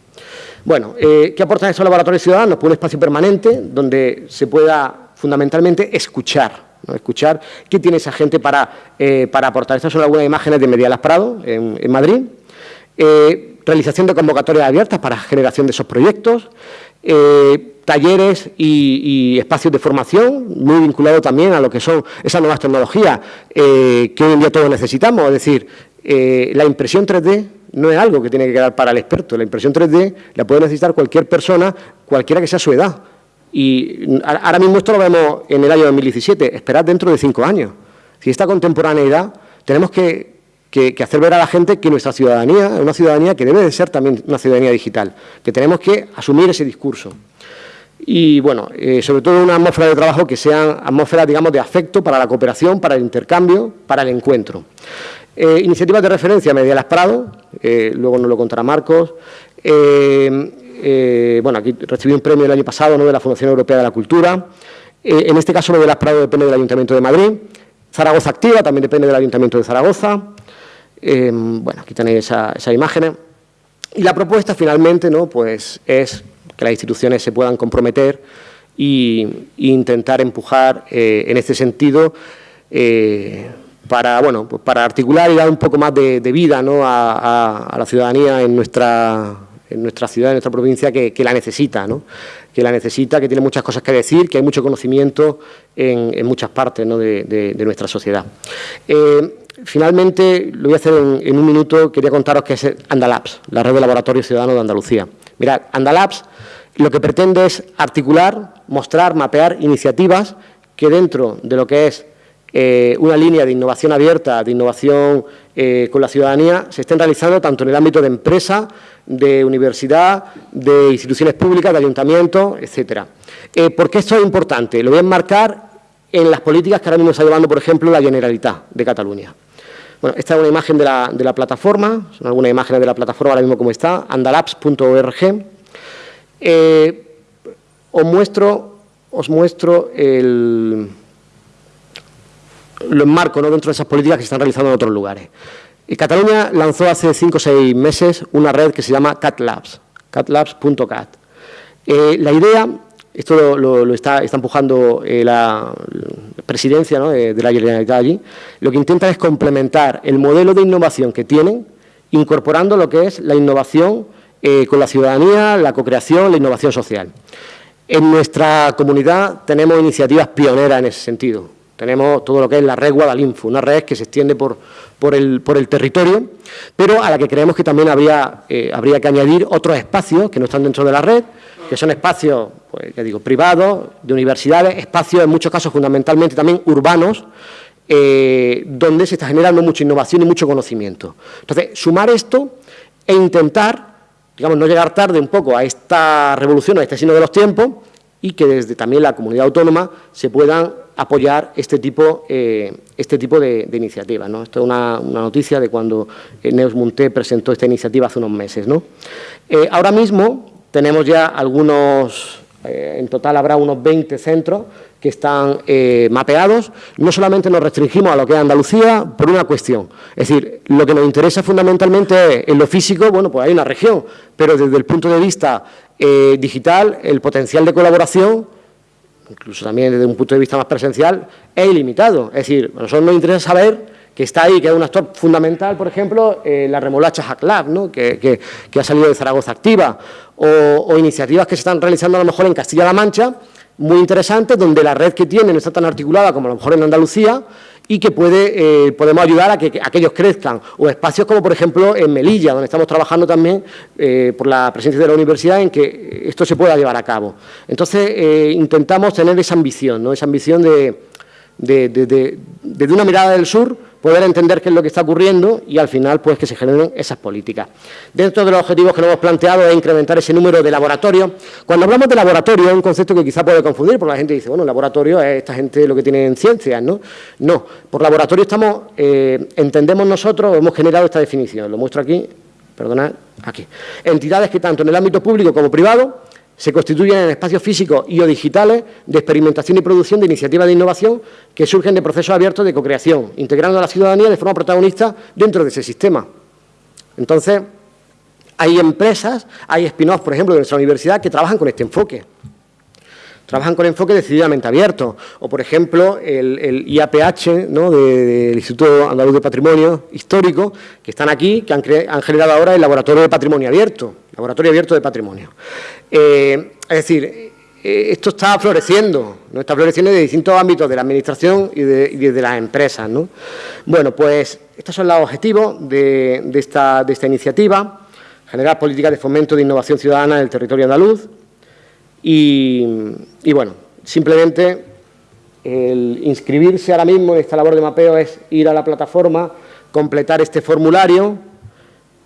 Bueno, eh, ¿qué aportan estos laboratorios ciudadanos? Pues un espacio permanente donde se pueda fundamentalmente escuchar, escuchar qué tiene esa gente para, eh, para aportar. Estas son algunas imágenes de Medialas Prado, en, Madrid. Eh, realización de convocatorias abiertas para generación de esos proyectos, talleres y, espacios de formación, muy vinculado también a lo que son esas nuevas tecnologías que hoy en día todos necesitamos, es decir, la impresión 3D no es algo que tiene que quedar para el experto. La impresión 3D la puede necesitar cualquier persona, cualquiera que sea su edad. Y ahora mismo esto lo vemos en el año 2017, esperad dentro de cinco años. Si esta contemporaneidad, tenemos que, hacer ver a la gente que nuestra ciudadanía es una ciudadanía que debe de ser también una ciudadanía digital, que tenemos que asumir ese discurso. Y, bueno, eh, sobre todo una atmósfera de trabajo que sea atmósfera, digamos, de afecto para la cooperación, para el intercambio, para el encuentro. Eh, iniciativas de referencia, Medialas Prado, eh, luego nos lo contará Marcos. Eh, bueno, aquí recibí un premio el año pasado ¿no? de la Fundación Europea de la Cultura. en este caso, Medialas Prado depende del Ayuntamiento de Madrid. Zaragoza Activa también depende del Ayuntamiento de Zaragoza. bueno, aquí tenéis esas imágenes. Y la propuesta, finalmente, ¿no? pues es que las instituciones se puedan comprometer e intentar empujar en este sentido para, bueno, pues para articular y dar un poco más de, vida a, la ciudadanía en nuestra, en nuestra ciudad, en nuestra provincia, que, la necesita, ¿no? que la necesita, que tiene muchas cosas que decir, que hay mucho conocimiento en, muchas partes de, nuestra sociedad. Eh, finalmente, lo voy a hacer en, un minuto, quería contaros que es Andalabs, la red de laboratorios ciudadanos de Andalucía. Mirad, Andalabs lo que pretende es articular, mostrar, mapear iniciativas que dentro de lo que es eh, una línea de innovación abierta, de innovación eh, con la ciudadanía, se estén realizando tanto en el ámbito de empresa, de universidad, de instituciones públicas, de ayuntamientos, etcétera. Eh, ¿Por qué esto es importante? Lo voy a enmarcar en las políticas que ahora mismo está llevando, por ejemplo, la Generalitat de Cataluña. Bueno, esta es una imagen de la, de la plataforma, son algunas imágenes de la plataforma ahora mismo como está, andalaps.org. os muestro, os muestro el, lo enmarco ¿no? dentro de esas políticas que se están realizando en otros lugares. Y Cataluña lanzó hace cinco o seis meses una red que se llama CatLabs, catlabs.cat. Eh, la idea, esto lo, está, empujando eh, la, presidencia de, la Generalitat allí, lo que intenta es complementar el modelo de innovación que tienen, incorporando lo que es la innovación eh, con la ciudadanía, la co-creación, la innovación social. En nuestra comunidad tenemos iniciativas pioneras en ese sentido. Tenemos todo lo que es la red Guadalinfo, una red que se extiende por, por, el, por el territorio, pero a la que creemos que también habría, eh, habría que añadir otros espacios que no están dentro de la red, que son espacios, pues, ya digo, privados, de universidades, espacios en muchos casos fundamentalmente también urbanos, eh, donde se está generando mucha innovación y mucho conocimiento. Entonces, sumar esto e intentar, digamos, no llegar tarde un poco a esta revolución, a este signo de los tiempos, y que desde también la comunidad autónoma se puedan apoyar este tipo, eh, este tipo de, iniciativas. ¿no? Esto es una, noticia de cuando eh, Neus Munté presentó esta iniciativa hace unos meses. Eh, ahora mismo tenemos ya algunos, en total habrá unos 20 centros que están mapeados. No solamente nos restringimos a lo que es Andalucía por una cuestión. Es decir, lo que nos interesa fundamentalmente es, en lo físico, bueno, pues hay una región, pero desde el punto de vista digital, el potencial de colaboración incluso también desde un punto de vista más presencial, es ilimitado. Es decir, a nosotros nos interesa saber que está ahí, que es un actor fundamental, por ejemplo, eh, la remolacha Hack Lab, ¿no? que, ha salido de Zaragoza Activa, o, iniciativas que se están realizando a lo mejor en Castilla-La Mancha, muy interesantes, donde la red que tienen no está tan articulada como a lo mejor en Andalucía, y que puede, eh, podemos ayudar a que, aquellos crezcan. O espacios como, por ejemplo, en Melilla, donde estamos trabajando también eh, por la presencia de la universidad en que esto se pueda llevar a cabo. Entonces, eh, intentamos tener esa ambición, ¿no? esa ambición de, de una mirada del sur poder entender qué es lo que está ocurriendo y al final pues que se generen esas políticas. Dentro de los objetivos que nos hemos planteado es incrementar ese número de laboratorios. Cuando hablamos de laboratorio es un concepto que quizá puede confundir porque la gente dice, bueno, laboratorio es esta gente lo que tiene en ciencias, ¿no? No, por laboratorio estamos, eh, entendemos nosotros, hemos generado esta definición, lo muestro aquí, perdonad, aquí. Entidades que tanto en el ámbito público como privado se constituyen en espacios físicos y o digitales de experimentación y producción de iniciativas de innovación que surgen de procesos abiertos de co-creación, integrando a la ciudadanía de forma protagonista dentro de ese sistema. Entonces, hay empresas, hay spin-offs, por ejemplo, de nuestra universidad que trabajan con este enfoque. Trabajan con enfoque decididamente abierto. O, por ejemplo, el, IAPH, ¿no? del Instituto Andaluz de Patrimonio Histórico, que están aquí, que han, generado ahora el Laboratorio de Patrimonio Abierto, Laboratorio Abierto de Patrimonio. Eh, es decir, eh, esto está floreciendo, ¿no? está floreciendo de distintos ámbitos de la Administración y de, las empresas. ¿no? Bueno, pues estos son los objetivos de, esta, de esta iniciativa, generar políticas de fomento de innovación ciudadana en el territorio andaluz, y, bueno, simplemente el inscribirse ahora mismo en esta labor de mapeo es ir a la plataforma, completar este formulario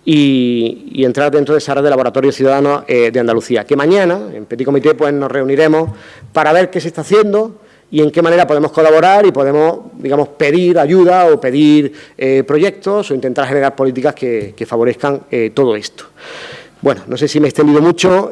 y, entrar dentro de esa red de laboratorios ciudadanos eh, de Andalucía. Que mañana, en Petit Comité, pues nos reuniremos para ver qué se está haciendo y en qué manera podemos colaborar y podemos, digamos, pedir ayuda o pedir eh, proyectos o intentar generar políticas que, favorezcan eh, todo esto. Bueno, no sé si me he extendido mucho.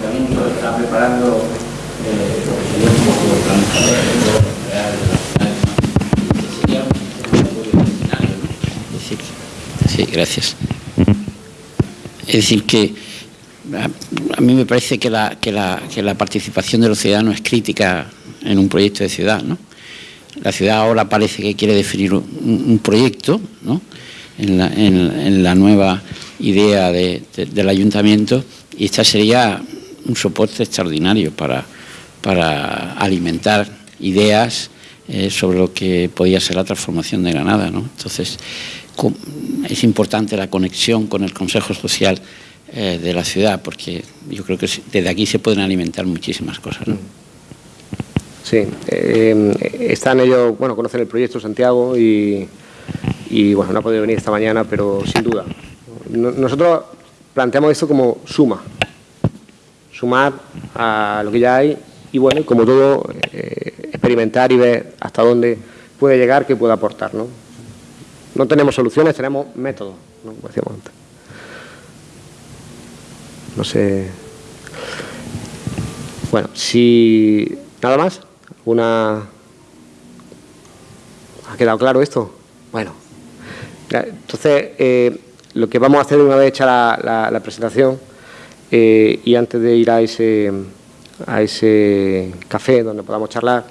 Está preparando eh, lo que sería un poco real sería un escenario, ¿no? Es decir, sí, gracias. Es decir, que a, mí me parece que la, que, la, que la participación de los ciudadanos es crítica en un proyecto de ciudad, ¿no? La ciudad ahora parece que quiere definir un, un proyecto, ¿no? En la, nueva idea de, de, del ayuntamiento y esta sería un soporte extraordinario para, para alimentar ideas eh, sobre lo que podía ser la transformación de Granada. ¿no? Entonces, es importante la conexión con el Consejo Social eh, de la ciudad, porque yo creo que desde aquí se pueden alimentar muchísimas cosas. ¿no? Sí, eh, están ellos, bueno, conocen el proyecto Santiago y, y, bueno, no ha podido venir esta mañana, pero sin duda. Nosotros planteamos esto como suma, sumar a lo que ya hay y bueno, como todo, eh, experimentar y ver hasta dónde puede llegar, qué puede aportar. ¿no? no tenemos soluciones, tenemos métodos, ¿no? No sé. Bueno, si nada más, una ¿Ha quedado claro esto? Bueno, entonces eh, lo que vamos a hacer una vez hecha la, presentación eh, y antes de ir a ese, a ese café donde podamos charlar,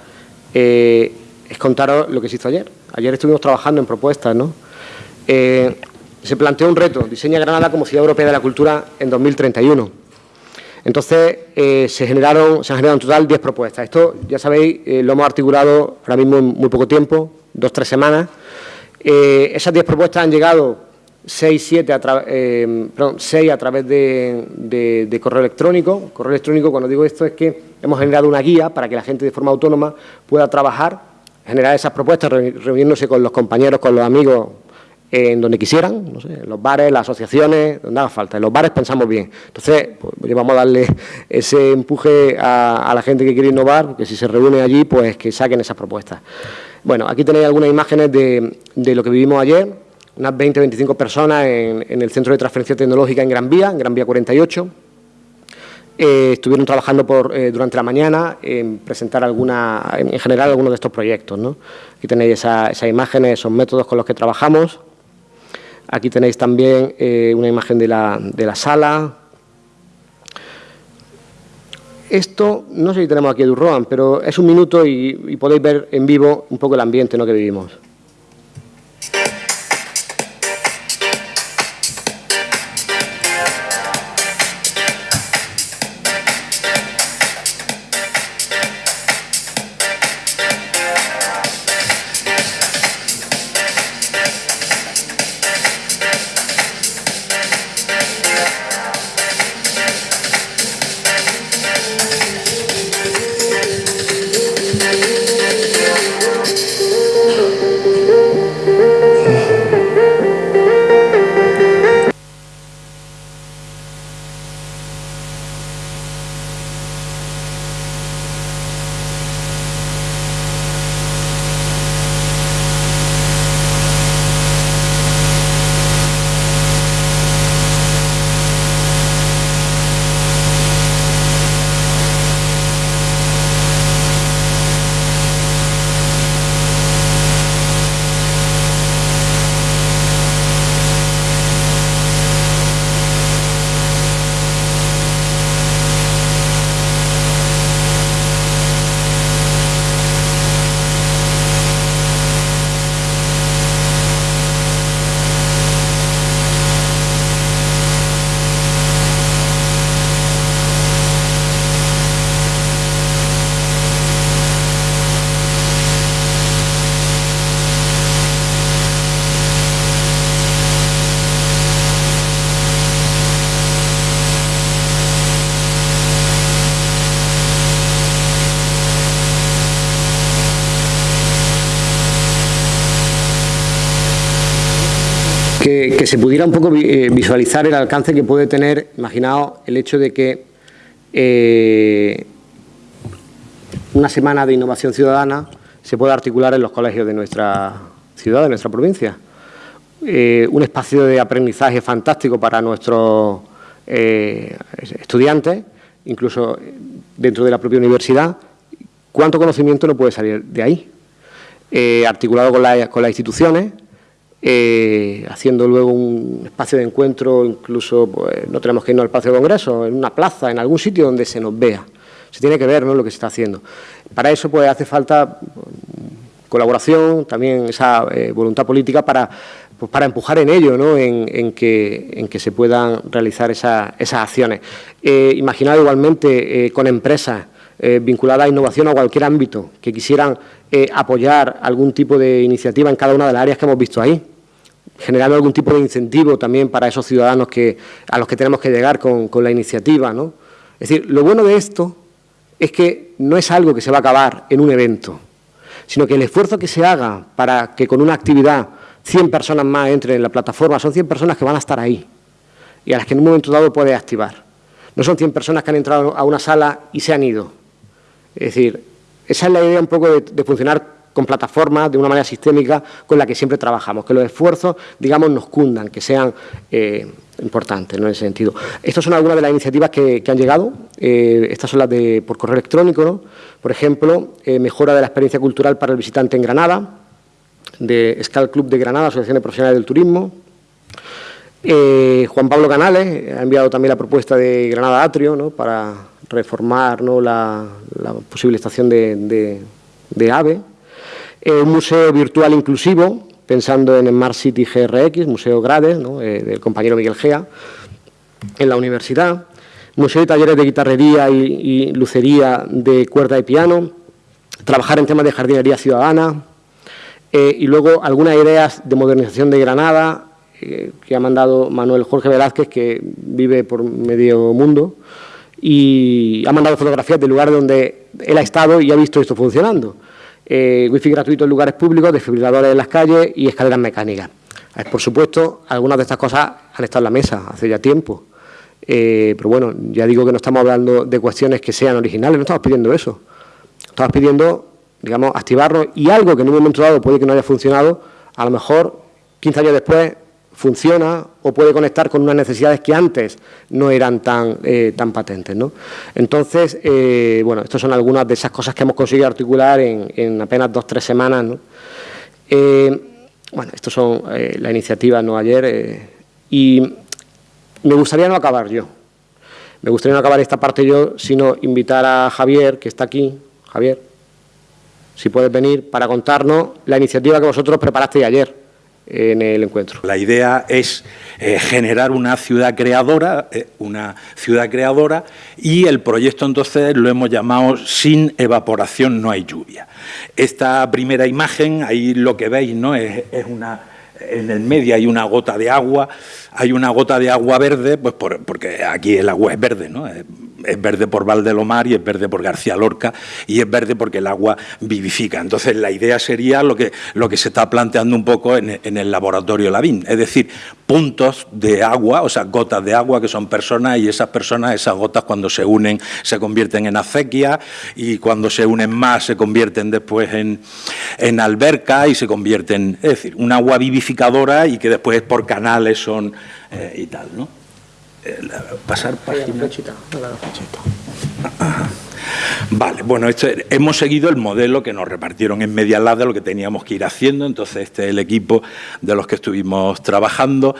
eh, es contaros lo que se hizo ayer. Ayer estuvimos trabajando en propuestas, ¿no? Eh, se planteó un reto, diseña Granada como ciudad europea de la cultura en 2031. Entonces, se, generaron, se han generado en total 10 propuestas. Esto, ya sabéis, lo hemos articulado ahora mismo en muy poco tiempo, dos, tres semanas. esas 10 propuestas han llegado 6, 7 a, eh, a través de, correo electrónico. Correo electrónico, cuando digo esto, es que hemos generado una guía para que la gente de forma autónoma pueda trabajar, generar esas propuestas, reuniéndose con los compañeros, con los amigos, en donde quisieran, no sé, en los bares, las asociaciones, donde haga falta. En los bares pensamos bien. Entonces, pues, vamos a darle ese empuje a, la gente que quiere innovar, que si se reúne allí, pues que saquen esas propuestas. Bueno, aquí tenéis algunas imágenes de lo que vivimos ayer, unas 20 25 personas en, el Centro de Transferencia Tecnológica en Gran Vía, en Gran Vía 48. Eh, estuvieron trabajando por, eh, durante la mañana en presentar alguna, en, general algunos de estos proyectos. Aquí tenéis esas imágenes, esos métodos con los que trabajamos. Aquí tenéis también eh, una imagen de la, de la, sala. Esto, no sé si tenemos aquí a Durroan, pero es un minuto y, podéis ver en vivo un poco el ambiente ¿no? que vivimos. Que, se pudiera un poco eh, visualizar el alcance que puede tener, imaginaos el hecho de que eh, una semana de innovación ciudadana se pueda articular en los colegios de nuestra ciudad, de nuestra provincia. Eh, un espacio de aprendizaje fantástico para nuestros estudiantes, incluso dentro de la propia universidad. ¿Cuánto conocimiento no puede salir de ahí? articulado con, con las instituciones, eh, haciendo luego un espacio de encuentro, incluso pues, no tenemos que irnos al espacio de congreso, en una plaza, en algún sitio donde se nos vea. Se tiene que ver lo que se está haciendo. Para eso pues, hace falta colaboración, también esa eh, voluntad política para, pues, para empujar en ello, ¿no? en, que, en que se puedan realizar esas acciones. Eh, igualmente con empresas vinculadas a innovación a cualquier ámbito que quisieran apoyar algún tipo de iniciativa en cada una de las áreas que hemos visto ahí generando algún tipo de incentivo también para esos ciudadanos que, a los que tenemos que llegar con, la iniciativa. ¿no? Es decir, lo bueno de esto es que no es algo que se va a acabar en un evento, sino que el esfuerzo que se haga para que con una actividad 100 personas más entren en la plataforma, son 100 personas que van a estar ahí y a las que en un momento dado puede activar. No son 100 personas que han entrado a una sala y se han ido. Es decir, esa es la idea un poco de, funcionar con plataformas de una manera sistémica con la que siempre trabajamos, que los esfuerzos, digamos, nos cundan, que sean eh, importantes ¿no? en ese sentido. Estas son algunas de las iniciativas que, han llegado, eh, estas son las de por correo electrónico, por ejemplo, eh, mejora de la experiencia cultural para el visitante en Granada, de Scal Club de Granada, Asociación de Profesionales del Turismo, Juan Pablo Canales ha enviado también la propuesta de Granada Atrio ¿no? para reformar ¿no? la, posible estación de, de AVE, un museo virtual inclusivo, pensando en Smart City GRX, Museo Grades, eh, del compañero Miguel Gea, en la universidad, museo de talleres de guitarrería y, lucería de cuerda y piano, trabajar en temas de jardinería ciudadana, eh, y luego algunas ideas de modernización de Granada, eh, que ha mandado Manuel Jorge Velázquez, que vive por medio mundo, y ha mandado fotografías del lugar donde él ha estado y ha visto esto funcionando eh, wifi gratuito en lugares públicos, desfibriladores en las calles y escaleras mecánicas. Eh, por supuesto, algunas de estas cosas han estado en la mesa hace ya tiempo, eh, pero bueno, ya digo que no estamos hablando de cuestiones que sean originales, no estamos pidiendo eso. Estamos pidiendo, digamos, activarlo y algo que en un momento dado puede que no haya funcionado, a lo mejor 15 años después funciona o puede conectar con unas necesidades que antes no eran tan, eh, tan patentes. ¿no? Entonces, eh, bueno, estas son algunas de esas cosas que hemos conseguido articular en, apenas dos o tres semanas. ¿no? Eh, bueno, estas son las iniciativas ¿no? ayer y me gustaría no acabar yo. Me gustaría no acabar esta parte yo, sino invitar a Javier, que está aquí. Javier, si puedes venir para contarnos la iniciativa que vosotros preparasteis ayer en el encuentro. La idea es eh, generar una ciudad creadora, eh, una ciudad creadora, y el proyecto entonces lo hemos llamado Sin evaporación no hay lluvia. Esta primera imagen, ahí lo que veis, ¿no? es, una en el medio hay una gota de agua, hay una gota de agua verde, pues porque aquí el agua es verde, ¿no? Es verde por Valdelomar y es verde por García Lorca y es verde porque el agua vivifica. Entonces, la idea sería lo que, lo que se está planteando un poco en, el laboratorio Lavín, es decir, puntos de agua, o sea, gotas de agua que son personas y esas personas, esas gotas cuando se unen se convierten en acequia y cuando se unen más se convierten después en, en alberca y se convierten, es decir, un agua vivificadora y que después por canales son eh, y tal, ¿no? Pasar página. Vale, bueno, este, hemos seguido el modelo que nos repartieron en Media Lab de lo que teníamos que ir haciendo, entonces este es el equipo de los que estuvimos trabajando.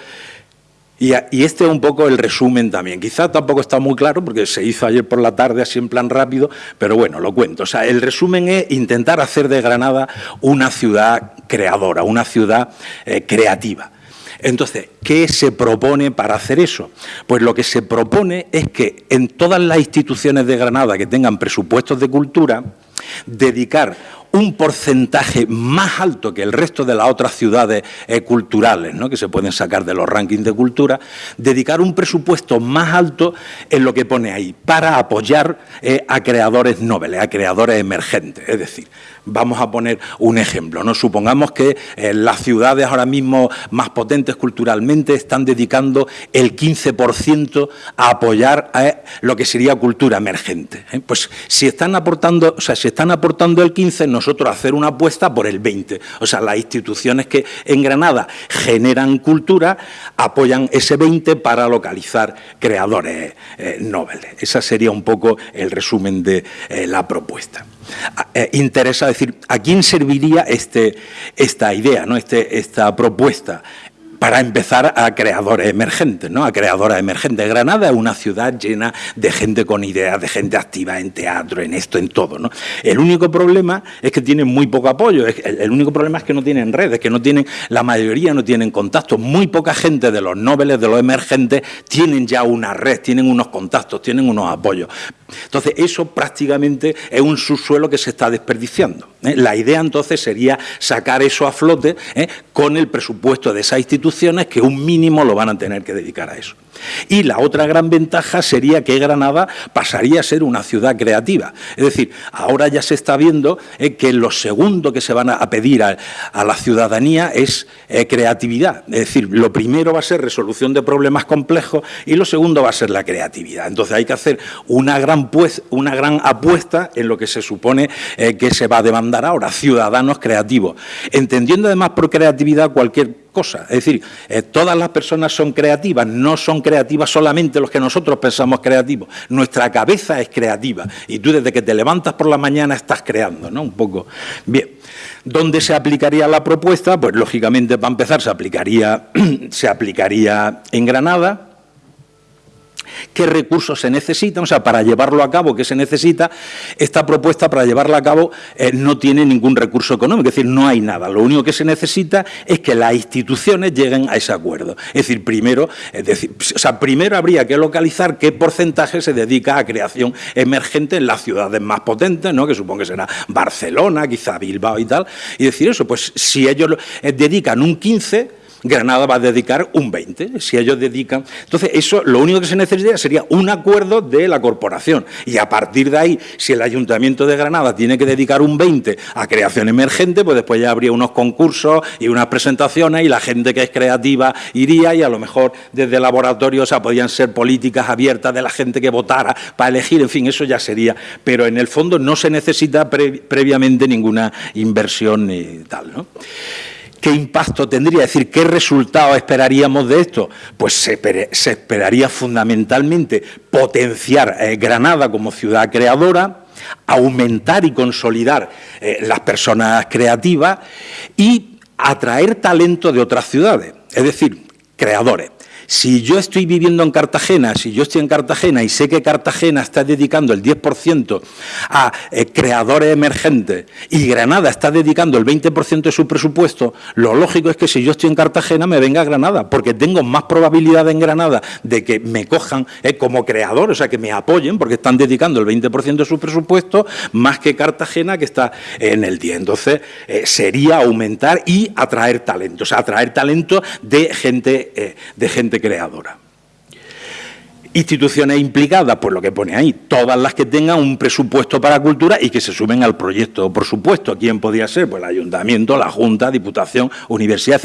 Y, este es un poco el resumen también. Quizá tampoco está muy claro porque se hizo ayer por la tarde así en plan rápido, pero bueno, lo cuento. O sea, el resumen es intentar hacer de Granada una ciudad creadora, una ciudad eh, creativa. Entonces, ¿qué se propone para hacer eso? Pues lo que se propone es que en todas las instituciones de Granada que tengan presupuestos de cultura, dedicar un porcentaje más alto que el resto de las otras ciudades eh, culturales, ¿no? que se pueden sacar de los rankings de cultura, dedicar un presupuesto más alto en lo que pone ahí, para apoyar eh, a creadores nobles, a creadores emergentes. Es decir, Vamos a poner un ejemplo. ¿no? Supongamos que eh, las ciudades ahora mismo más potentes culturalmente están dedicando el 15% a apoyar a lo que sería cultura emergente. Pues si están aportando, o sea, si están aportando el 15, nosotros hacer una apuesta por el 20. O sea, las instituciones que en Granada generan cultura apoyan ese 20 para localizar creadores eh. Ese sería un poco el resumen de la propuesta. Eh, interesa decir, ¿a quién serviría este, esta idea, ¿no? este, esta propuesta? Para empezar a creadores emergentes, ¿no? a creadoras emergentes. Granada es una ciudad llena de gente con ideas, de gente activa en teatro, en esto, en todo. El único problema es que tienen muy poco apoyo, el único problema es que no tienen redes, que no tienen, la mayoría no tienen contactos. Muy poca gente de los nobles, de los emergentes, tienen ya una red, tienen unos contactos, tienen unos apoyos. Entonces, eso prácticamente es un subsuelo que se está desperdiciando. ¿eh? La idea entonces sería sacar eso a flote ¿eh? con el presupuesto de esas instituciones que un mínimo lo van a tener que dedicar a eso. Y la otra gran ventaja sería que Granada pasaría a ser una ciudad creativa. Es decir, ahora ya se está viendo eh, que lo segundo que se van a pedir a, la ciudadanía es creatividad. Es decir, lo primero va a ser resolución de problemas complejos y lo segundo va a ser la creatividad. Entonces hay que hacer una gran, pues, una gran apuesta en lo que se supone que se va a demandar ahora, ciudadanos creativos, entendiendo además por creatividad cualquier cosa. Es decir, eh, todas las personas son creativas, no son creativas solamente los que nosotros pensamos creativos. Nuestra cabeza es creativa y tú desde que te levantas por la mañana estás creando, ¿no? Un poco. Bien. ¿Dónde se aplicaría la propuesta? Pues lógicamente para empezar se aplicaría, se aplicaría en Granada, qué recursos se necesitan, o sea, para llevarlo a cabo, qué se necesita. Esta propuesta, para llevarla a cabo, eh, no tiene ningún recurso económico, es decir, no hay nada. Lo único que se necesita es que las instituciones lleguen a ese acuerdo. Es decir, primero, o sea, primero habría que localizar qué porcentaje se dedica a creación emergente en las ciudades más potentes, ¿no? que supongo que será Barcelona, quizá Bilbao y tal, y decir eso, pues si ellos eh, dedican un 15, Granada va a dedicar un 20, si ellos dedican... Entonces, eso lo único que se necesitaría sería un acuerdo de la corporación. Y a partir de ahí, si el Ayuntamiento de Granada tiene que dedicar un 20 a creación emergente, pues después ya habría unos concursos y unas presentaciones y la gente que es creativa iría y a lo mejor desde laboratorios, o sea, podían ser políticas abiertas de la gente que votara para elegir, en fin, eso ya sería, pero en el fondo no se necesita previamente ninguna inversión ni tal, ¿no? ¿Qué impacto tendría? Es decir, ¿qué resultado esperaríamos de esto? Pues se, esperaría fundamentalmente potenciar eh, Granada como ciudad creadora, aumentar y consolidar eh, las personas creativas y atraer talento de otras ciudades, es decir, creadores. Si yo estoy viviendo en Cartagena, si yo estoy en Cartagena y sé que Cartagena está dedicando el 10% a eh, creadores emergentes y Granada está dedicando el 20% de su presupuesto, lo lógico es que si yo estoy en Cartagena me venga a Granada, porque tengo más probabilidad en Granada de que me cojan eh, como creador, o sea, que me apoyen, porque están dedicando el 20% de su presupuesto, más que Cartagena, que está en el 10. Entonces, eh, sería aumentar y atraer talento, o sea, atraer talento de gente, de gente creadora. Instituciones implicadas, pues lo que pone ahí, todas las que tengan un presupuesto para cultura y que se sumen al proyecto, por supuesto. ¿Quién podría ser? Pues el ayuntamiento, la Junta, Diputación, Universidad,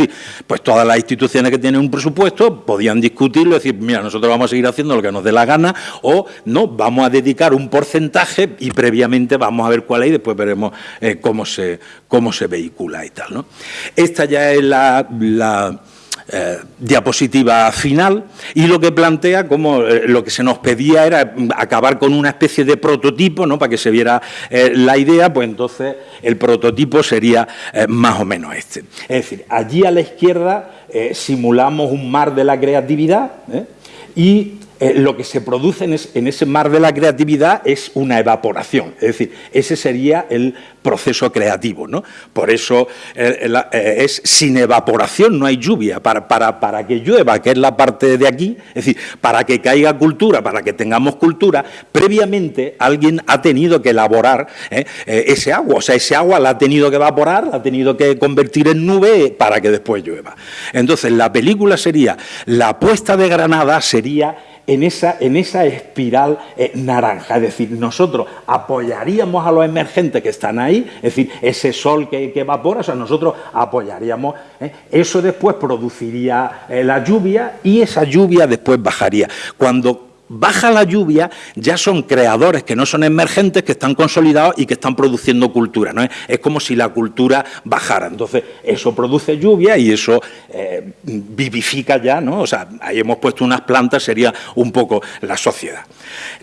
pues todas las instituciones que tienen un presupuesto podían discutirlo, decir, mira, nosotros vamos a seguir haciendo lo que nos dé la gana o no, vamos a dedicar un porcentaje y previamente vamos a ver cuál es y después veremos eh, cómo, se, cómo se vehicula y tal. ¿no? Esta ya es la eh, diapositiva final y lo que plantea como eh, lo que se nos pedía era acabar con una especie de prototipo, ¿no? para que se viera eh, la idea, pues entonces el prototipo sería más o menos este. Es decir, allí a la izquierda simulamos un mar de la creatividad y eh, lo que se produce en, ese mar de la creatividad es una evaporación. Es decir, ese sería el proceso creativo. ¿no? Por eso eh, eh, es sin evaporación, no hay lluvia. Para, para, para, que llueva, que es la parte de aquí, es decir, para que caiga cultura, para que tengamos cultura, previamente alguien ha tenido que elaborar ese agua. O sea, ese agua la ha tenido que evaporar, la ha tenido que convertir en nube para que después llueva. Entonces, la película sería, la apuesta de Granada sería en esa, en esa espiral eh, naranja. Es decir, nosotros apoyaríamos a los emergentes que están ahí, es decir, ese sol que, evapora, o sea, nosotros apoyaríamos. ¿eh? Eso después produciría eh, la lluvia y esa lluvia después bajaría. Cuando baja la lluvia, ya son creadores que no son emergentes, que están consolidados y que están produciendo cultura. ¿no? Es como si la cultura bajara. Entonces, eso produce lluvia y eso eh, vivifica ya, ¿no? O sea, ahí hemos puesto unas plantas, sería un poco la sociedad.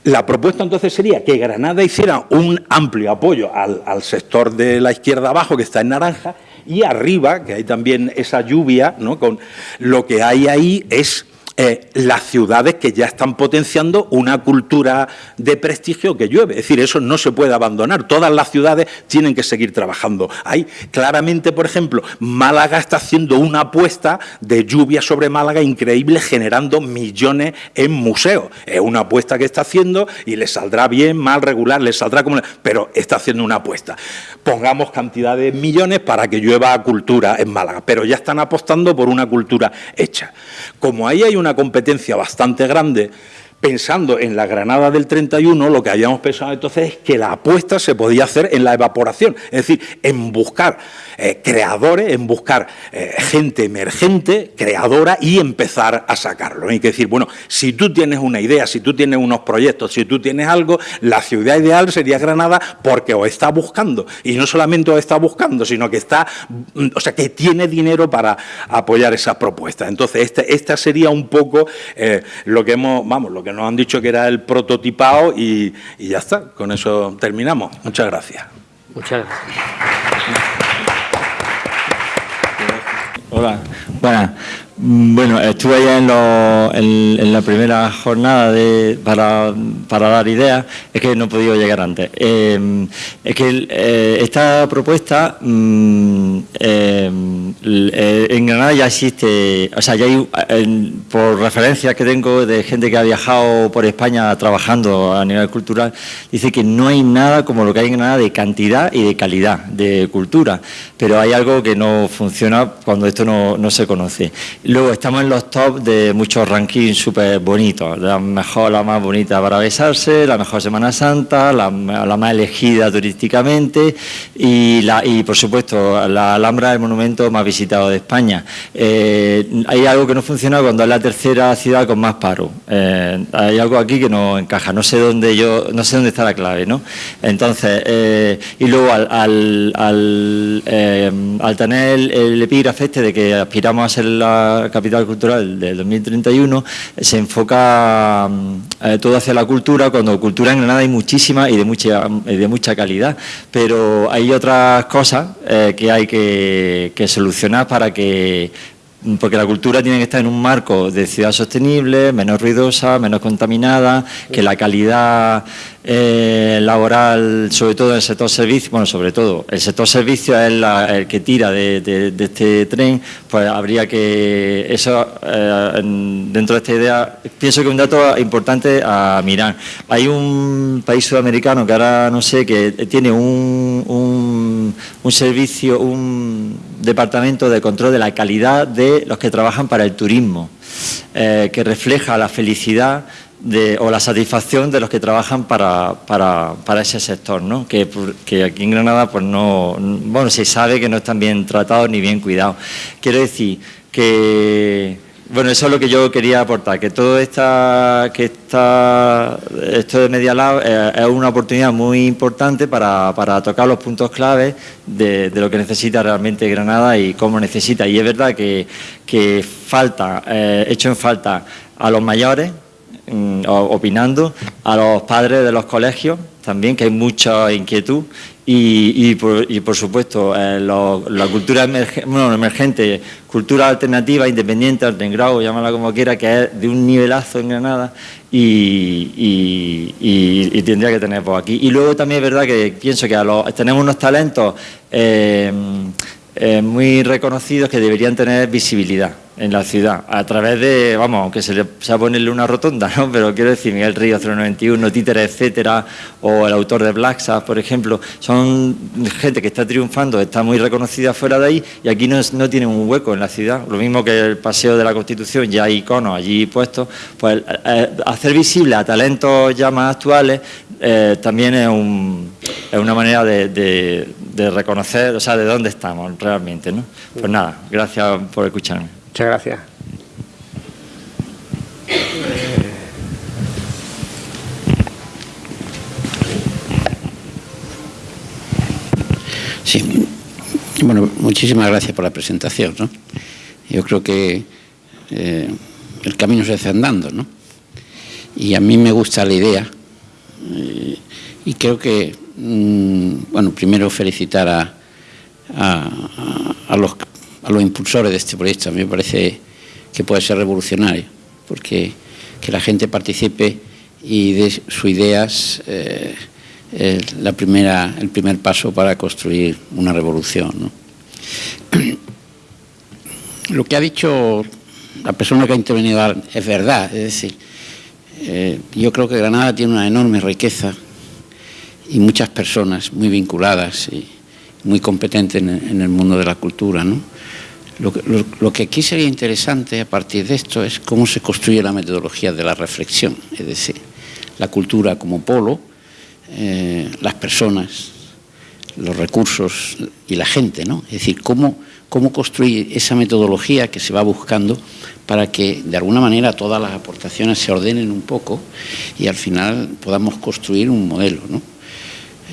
La propuesta entonces sería que Granada hiciera un amplio apoyo al, al sector de la izquierda abajo, que está en naranja, y arriba, que hay también esa lluvia, ¿no? Con lo que hay ahí es eh, las ciudades que ya están potenciando una cultura de prestigio que llueve. Es decir, eso no se puede abandonar. Todas las ciudades tienen que seguir trabajando. Hay claramente, por ejemplo, Málaga está haciendo una apuesta de lluvia sobre Málaga increíble, generando millones en museos. Es una apuesta que está haciendo y le saldrá bien, mal, regular, le saldrá como... Pero está haciendo una apuesta. Pongamos cantidad de millones para que llueva cultura en Málaga, pero ya están apostando por una cultura hecha. Como ahí hay una competencia bastante grande, pensando en la Granada del 31, lo que habíamos pensado entonces es que la apuesta se podía hacer en la evaporación, es decir, en buscar eh, creadores, en buscar eh, gente emergente, creadora y empezar a sacarlo. Hay que decir, bueno, si tú tienes una idea, si tú tienes unos proyectos, si tú tienes algo, la ciudad ideal sería Granada porque os está buscando. Y no solamente os está buscando, sino que está, mm, o sea, que tiene dinero para apoyar esas propuestas. Entonces, este, esta sería un poco eh, lo que hemos, vamos, lo que nos han dicho que era el prototipado y, y ya está. Con eso terminamos. Muchas gracias. Muchas gracias. Hola, bueno, Mm, bueno, estuve allá en, la primera jornada para, dar ideas, es que no he podido llegar antes. Em, es que eh, esta propuesta mm, em, eh, en Granada ya existe, o sea, ya hay, por referencias que tengo de gente que ha viajado por España trabajando a nivel cultural, dice que no hay nada como lo que hay en Granada de cantidad y de calidad de cultura, pero hay algo que no funciona cuando esto no se conoce. Luego estamos en los top de muchos rankings súper bonitos. La mejor, la más bonita para besarse, la mejor Semana Santa, la, más elegida turísticamente y, la, y, por supuesto, la Alhambra del monumento más visitado de España. Eh, hay algo que no funciona cuando es la tercera ciudad con más paro. Eh, hay algo aquí que no encaja. No sé dónde yo, no sé dónde está la clave, ¿no? Entonces, eh, y luego al, al, al tener el, el epígrafe este de que aspiramos a ser la capital cultural del 2031 se enfoca mm, eh, todo hacia la cultura, cuando cultura en Granada hay muchísima y de mucha, de mucha calidad, pero hay otras cosas eh, que hay que, que solucionar para que porque la cultura tiene que estar en un marco de ciudad sostenible, menos ruidosa, menos contaminada, que la calidad eh, laboral, sobre todo en el sector servicio, bueno, sobre todo, el sector servicio es el que tira de, este tren, pues habría que, eso, eh, dentro de esta idea, pienso que un dato importante a mirar. Hay un país sudamericano que ahora no sé, que tiene un, un, un servicio, un departamento de control de la calidad de los que trabajan para el turismo, eh, que refleja la felicidad o la satisfacción de los que trabajan para, para, ese sector, ¿no? Que, que, aquí en Granada pues no, bueno, se sabe que no están bien tratados ni bien cuidados. Quiero decir que, bueno, eso es lo que yo quería aportar, que todo esta, que esta, esto de Media Lab eh, es una oportunidad muy importante para, para tocar los puntos claves de, lo que necesita realmente Granada y cómo necesita. Y es verdad que, que falta, eh, hecho en falta a los mayores, mm, opinando, a los padres de los colegios también, que hay mucha inquietud, y, por, supuesto eh, la cultura emergente, cultura alternativa, independiente, grado, llámala como quiera, que es de un nivelazo en Granada y, tendría que tener por aquí. Y luego también es verdad que pienso que tenemos unos talentos eh, eh, muy reconocidos que deberían tener visibilidad en la ciudad, a través de, vamos, aunque se le sea ponerle una rotonda, ¿no? pero quiero decir, Miguel Río 091, Títeres, etcétera, o el autor de Black Sabbath, por ejemplo, son gente que está triunfando, está muy reconocida fuera de ahí y aquí no, no tienen un hueco en la ciudad. Lo mismo que el Paseo de la Constitución, ya hay iconos allí puestos, pues eh, hacer visible a talentos ya más actuales eh, también es, un, es, una manera de, de, reconocer, o sea, de dónde estamos realmente. ¿no? Pues nada, gracias por escucharme. Muchas gracias. Sí, bueno, muchísimas gracias por la presentación. ¿no? Yo creo que eh, el camino se hace andando, ¿no? Y a mí me gusta la idea y creo que, mm, bueno, primero felicitar a, a, los a los impulsores de este proyecto. A mí me parece que puede ser revolucionario, porque que la gente participe y dé sus ideas eh, la primera, el primer paso para construir una revolución. Lo que ha dicho la persona que ha intervenido es verdad, es decir, eh, yo creo que Granada tiene una enorme riqueza y muchas personas muy vinculadas y muy competentes en, el mundo de la cultura, ¿no? Lo, que aquí sería interesante a partir de esto es cómo se construye la metodología de la reflexión, es decir, la cultura como polo, eh, las personas, los recursos y la gente, ¿no? Es decir, cómo, cómo construir esa metodología que se va buscando para que de alguna manera todas las aportaciones se ordenen un poco y al final podamos construir un modelo, ¿no?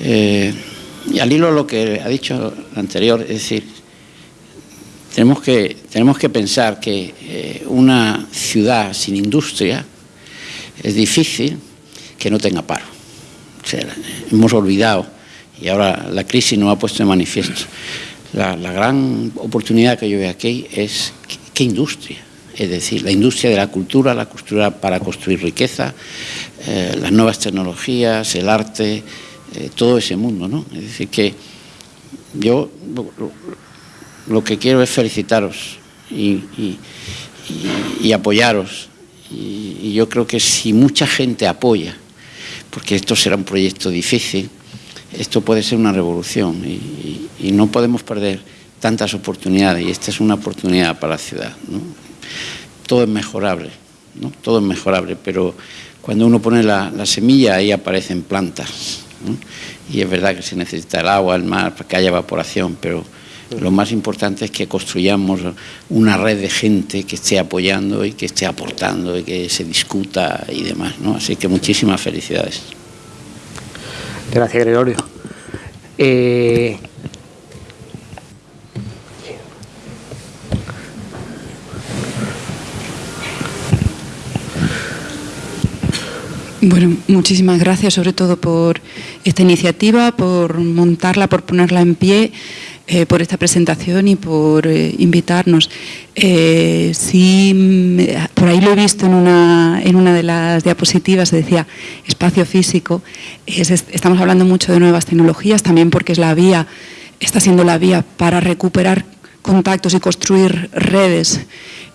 Eh, y al hilo de lo que ha dicho anterior, es decir, tenemos que, tenemos que pensar que eh, una ciudad sin industria es difícil que no tenga paro. hemos olvidado, y ahora la crisis nos ha puesto de manifiesto, la, gran oportunidad que yo veo aquí es qué industria. Es decir, la industria de la cultura, la cultura para construir riqueza, eh, las nuevas tecnologías, el arte, eh, todo ese mundo. ¿no? Es decir, que yo lo que quiero es felicitaros y, apoyaros. Y, yo creo que si mucha gente apoya, porque esto será un proyecto difícil, esto puede ser una revolución y, no podemos perder tantas oportunidades y esta es una oportunidad para la ciudad. Todo es mejorable, ¿no? todo es mejorable, pero cuando uno pone la, semilla ahí aparecen plantas. Y es verdad que se necesita el agua, el mar, para que haya evaporación, pero lo más importante es que construyamos una red de gente que esté apoyando y que esté aportando y que se discuta y demás. ¿no? Así que muchísimas felicidades. Gracias, Gregorio. Eh, Bueno, muchísimas gracias sobre todo por esta iniciativa, por montarla, por ponerla en pie. Eh, por esta presentación y por eh, invitarnos. Eh, sí, por ahí lo he visto en una, en una de las diapositivas, se decía espacio físico. estamos hablando mucho de nuevas tecnologías, también porque es la vía, está siendo la vía para recuperar contactos y construir redes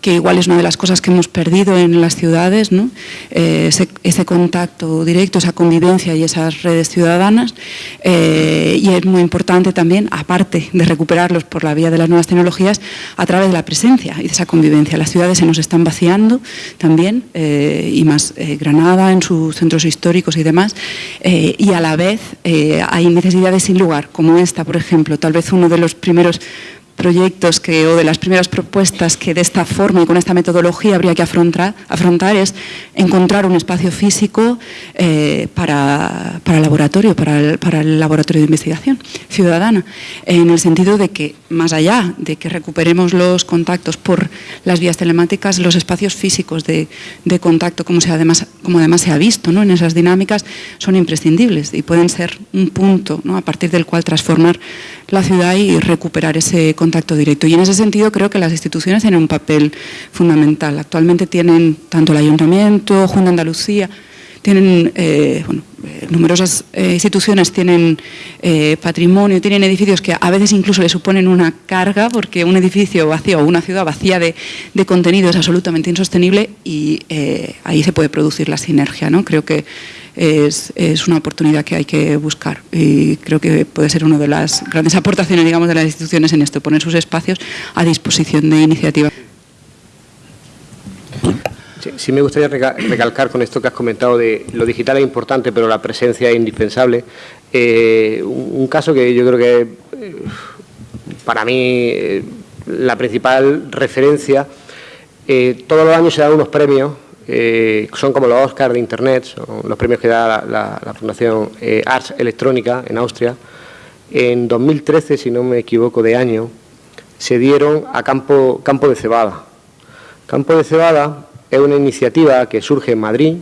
que igual es una de las cosas que hemos perdido en las ciudades, ¿no? Eh, ese, contacto directo, esa convivencia y esas redes ciudadanas. Eh, y es muy importante también, aparte de recuperarlos por la vía de las nuevas tecnologías, a través de la presencia y de esa convivencia. Las ciudades se nos están vaciando también, eh, y más Granada en sus centros históricos y demás, y a la vez hay necesidades sin lugar, como esta, por ejemplo, tal vez uno de los primeros proyectos que, o de las primeras propuestas que de esta forma y con esta metodología habría que afrontar, es encontrar un espacio físico eh, para, el laboratorio, para el, para laboratorio de investigación ciudadana, en el sentido de que, más allá de que recuperemos los contactos por las vías telemáticas, los espacios físicos de, contacto, como, se además, como además se ha visto ¿no? en esas dinámicas, son imprescindibles y pueden ser un punto ¿no? a partir del cual transformar la ciudad y recuperar ese contacto directo. Y en ese sentido creo que las instituciones tienen un papel fundamental. Actualmente tienen tanto el Ayuntamiento, Junta de Andalucía, tienen, eh, bueno, eh, numerosas eh, instituciones tienen patrimonio, tienen edificios que a veces incluso le suponen una carga, porque un edificio vacío o una ciudad vacía de, de contenido es absolutamente insostenible y ahí se puede producir la sinergia. ¿no? Creo que es, una oportunidad que hay que buscar y creo que puede ser una de las grandes aportaciones digamos, de las instituciones en esto, poner sus espacios a disposición de iniciativas. Sí, me gustaría recalcar con esto que has comentado de lo digital es importante, pero la presencia es indispensable. Eh, un, caso que yo creo que eh, para mí eh, la principal referencia, todos los años se dan unos premios eh, son como los Oscars de Internet, son los premios que da la, Fundación eh, Arts Electrónica en Austria. En 2013, si no me equivoco de año, se dieron a Campo, de Cebada. Campo de Cebada es una iniciativa que surge en Madrid,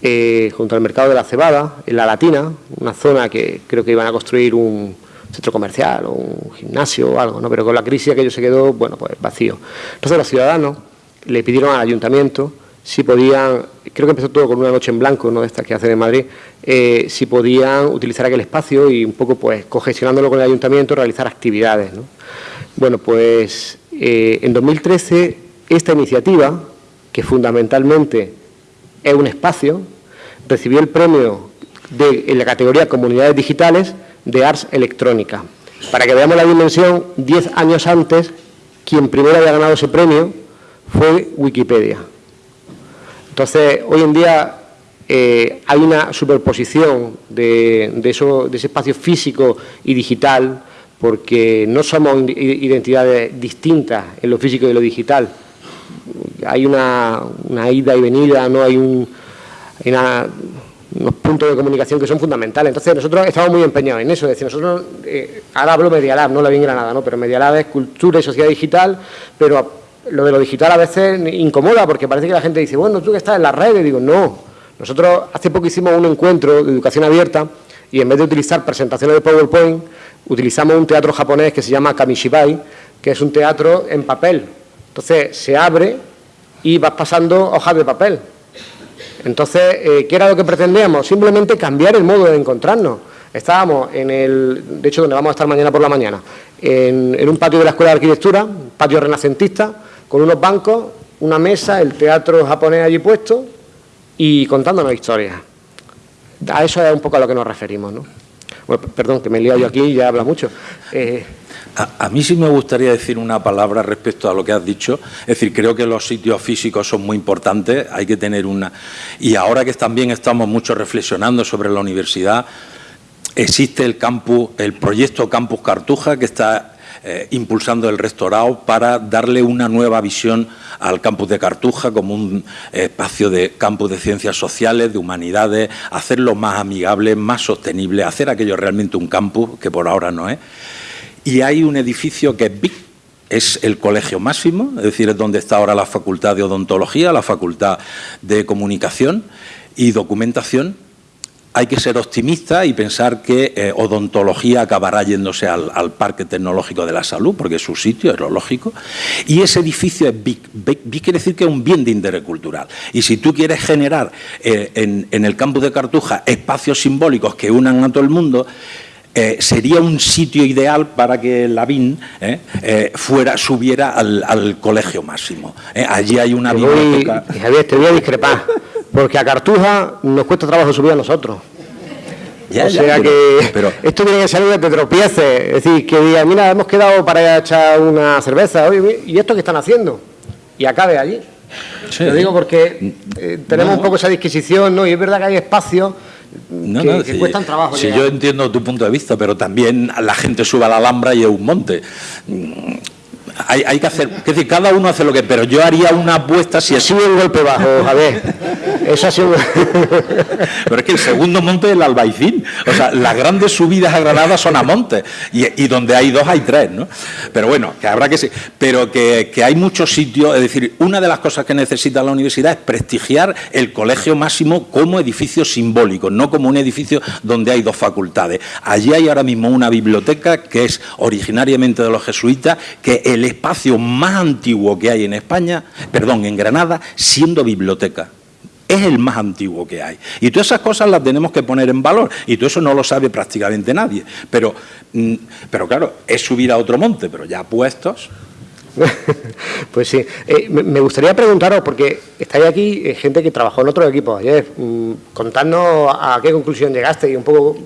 eh, junto al mercado de la cebada, en la Latina, una zona que creo que iban a construir un centro comercial o un gimnasio o algo, ¿no? pero con la crisis aquello se quedó, bueno, pues vacío. Entonces los ciudadanos le pidieron al ayuntamiento si podían, creo que empezó todo con una noche en blanco, ¿no? esta que hacen en Madrid, eh, si podían utilizar aquel espacio y un poco pues cogestionándolo con el ayuntamiento realizar actividades. Bueno, pues eh, en 2013 esta iniciativa, que fundamentalmente es un espacio, recibió el premio de, en la categoría Comunidades Digitales de Arts Electrónica. Para que veamos la dimensión, 10 años antes, quien primero había ganado ese premio fue Wikipedia. Entonces, hoy en día eh, hay una superposición de, eso, de ese espacio físico y digital, porque no somos identidades distintas en lo físico y en lo digital. Hay una, ida y venida, no hay un, unos puntos de comunicación que son fundamentales. Entonces, nosotros estamos muy empeñados en eso. Es decir, nosotros, eh, ahora hablo Medialab, no la bien Granada, ¿no? pero Medialab es cultura y sociedad digital, pero lo de lo digital a veces incomoda porque parece que la gente dice, bueno, tú que estás en las redes, digo, no. Nosotros hace poco hicimos un encuentro de educación abierta y en vez de utilizar presentaciones de PowerPoint, utilizamos un teatro japonés que se llama Kamishibai, que es un teatro en papel. Entonces se abre y vas pasando hojas de papel. Entonces, eh, ¿qué era lo que pretendíamos? Simplemente cambiar el modo de encontrarnos. Estábamos en el, de hecho, donde vamos a estar mañana por la mañana, en, en un patio de la Escuela de Arquitectura, patio renacentista, con unos bancos, una mesa, el teatro japonés allí puesto y contándonos historias. A eso es un poco a lo que nos referimos, ¿no? perdón, que me he liado yo aquí y ya habla mucho. Eh, a, mí sí me gustaría decir una palabra respecto a lo que has dicho. Es decir, creo que los sitios físicos son muy importantes, hay que tener una... Y ahora que también estamos mucho reflexionando sobre la universidad, existe el campus, el proyecto Campus Cartuja, que está eh, impulsando el restaurado para darle una nueva visión al campus de Cartuja como un espacio de campus de ciencias sociales, de humanidades, hacerlo más amigable, más sostenible, hacer aquello realmente un campus, que por ahora no es. Y hay un edificio que es big, es el colegio máximo, es decir, es donde está ahora la facultad de odontología, la facultad de comunicación y documentación, hay que ser optimista y pensar que eh, odontología acabará yéndose al, Parque Tecnológico de la Salud, porque es su sitio, es lo lógico. Y ese edificio es big. Big, quiere decir que es un bien de interés cultural. Y si tú quieres generar eh, en, el campus de Cartuja espacios simbólicos que unan a todo el mundo, eh, sería un sitio ideal para que la BIN fuera, subiera al, colegio máximo. allí hay una biblioteca... Javier, te voy a discrepar. Porque a Cartuja nos cuesta trabajo subir a nosotros. o sea que pero, esto tiene que ser de que tropiece. Es decir, que diga, mira, hemos quedado para echar una cerveza. Oye, ¿y esto qué están haciendo? Y acabe allí. Lo digo porque eh, tenemos un poco esa disquisición, ¿no? Y es verdad que hay espacios No, que, no, que si- cuestan trabajo. Si llegar. yo entiendo tu punto de vista, pero también la gente sube a la Alhambra y es un monte. Hay, hay que hacer, es decir, cada uno hace lo que, pero yo haría una apuesta si Ha sido un golpe bajo, Javier. Eso ha sido... Pero es que el segundo monte es el Albaicín. O sea, las grandes subidas a Granada son a montes. Y, y donde hay dos hay tres, ¿no? Pero bueno, que habrá que... se- Pero que, que hay muchos sitios... Es decir, una de las cosas que necesita la universidad es prestigiar el colegio máximo como edificio simbólico, no como un edificio donde hay dos facultades. Allí hay ahora mismo una biblioteca que es originariamente de los jesuitas, que el espacio más antiguo que hay en España, perdón, en Granada, siendo biblioteca es el más antiguo que hay. Y todas esas cosas las tenemos que poner en valor. Y todo eso no lo sabe prácticamente nadie. Pero, mm, pero claro, es subir a otro monte, pero ya puestos. Pues sí. Eh, me me gustaría preguntaros, porque estáis aquí eh, gente que trabajó en otros equipos ayer, mm, contadnos a qué conclusión llegaste y un poco